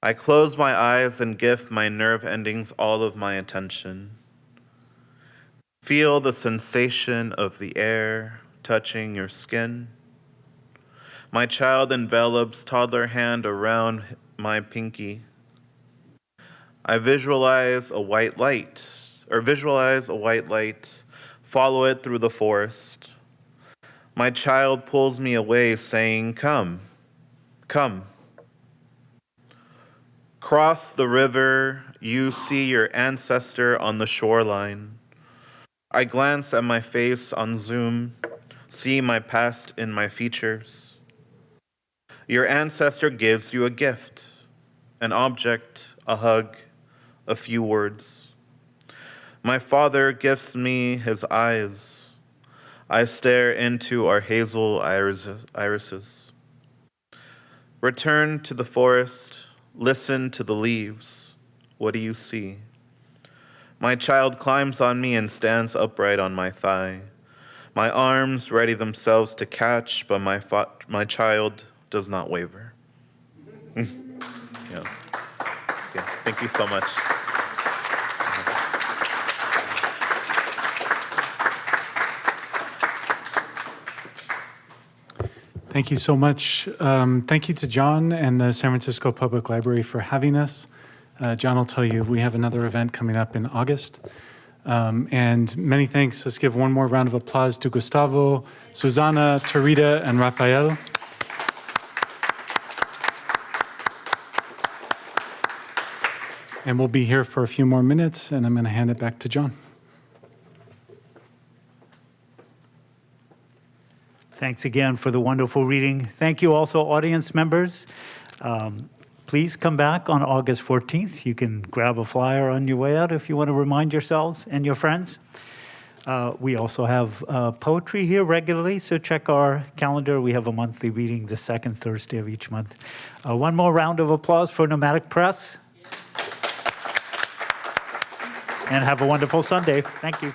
I close my eyes and give my nerve endings all of my attention. Feel the sensation of the air touching your skin. My child envelops toddler hand around my pinky. I visualize a white light, or visualize a white light, follow it through the forest. My child pulls me away, saying, Come, come. Cross the river, you see your ancestor on the shoreline. I glance at my face on Zoom, see my past in my features. Your ancestor gives you a gift, an object, a hug, a few words. My father gifts me his eyes. I stare into our hazel irises. Return to the forest, listen to the leaves. What do you see? My child climbs on me and stands upright on my thigh. My arms ready themselves to catch, but my, my child does not waver. yeah. yeah. Thank you so much. Thank you so much. Um, thank you to John and the San Francisco Public Library for having us. Uh, John will tell you we have another event coming up in August. Um, and many thanks. Let's give one more round of applause to Gustavo, Susanna, Tureeda, and Rafael. And we'll be here for a few more minutes, and I'm going to hand it back to John. Thanks again for the wonderful reading. Thank you also, audience members. Um, Please come back on August 14th. You can grab a flyer on your way out if you want to remind yourselves and your friends. Uh, We also have uh, poetry here regularly, so check our calendar. We have a monthly reading the second Thursday of each month. Uh, One more round of applause for Nomadic Press. And have a wonderful Sunday. Thank you.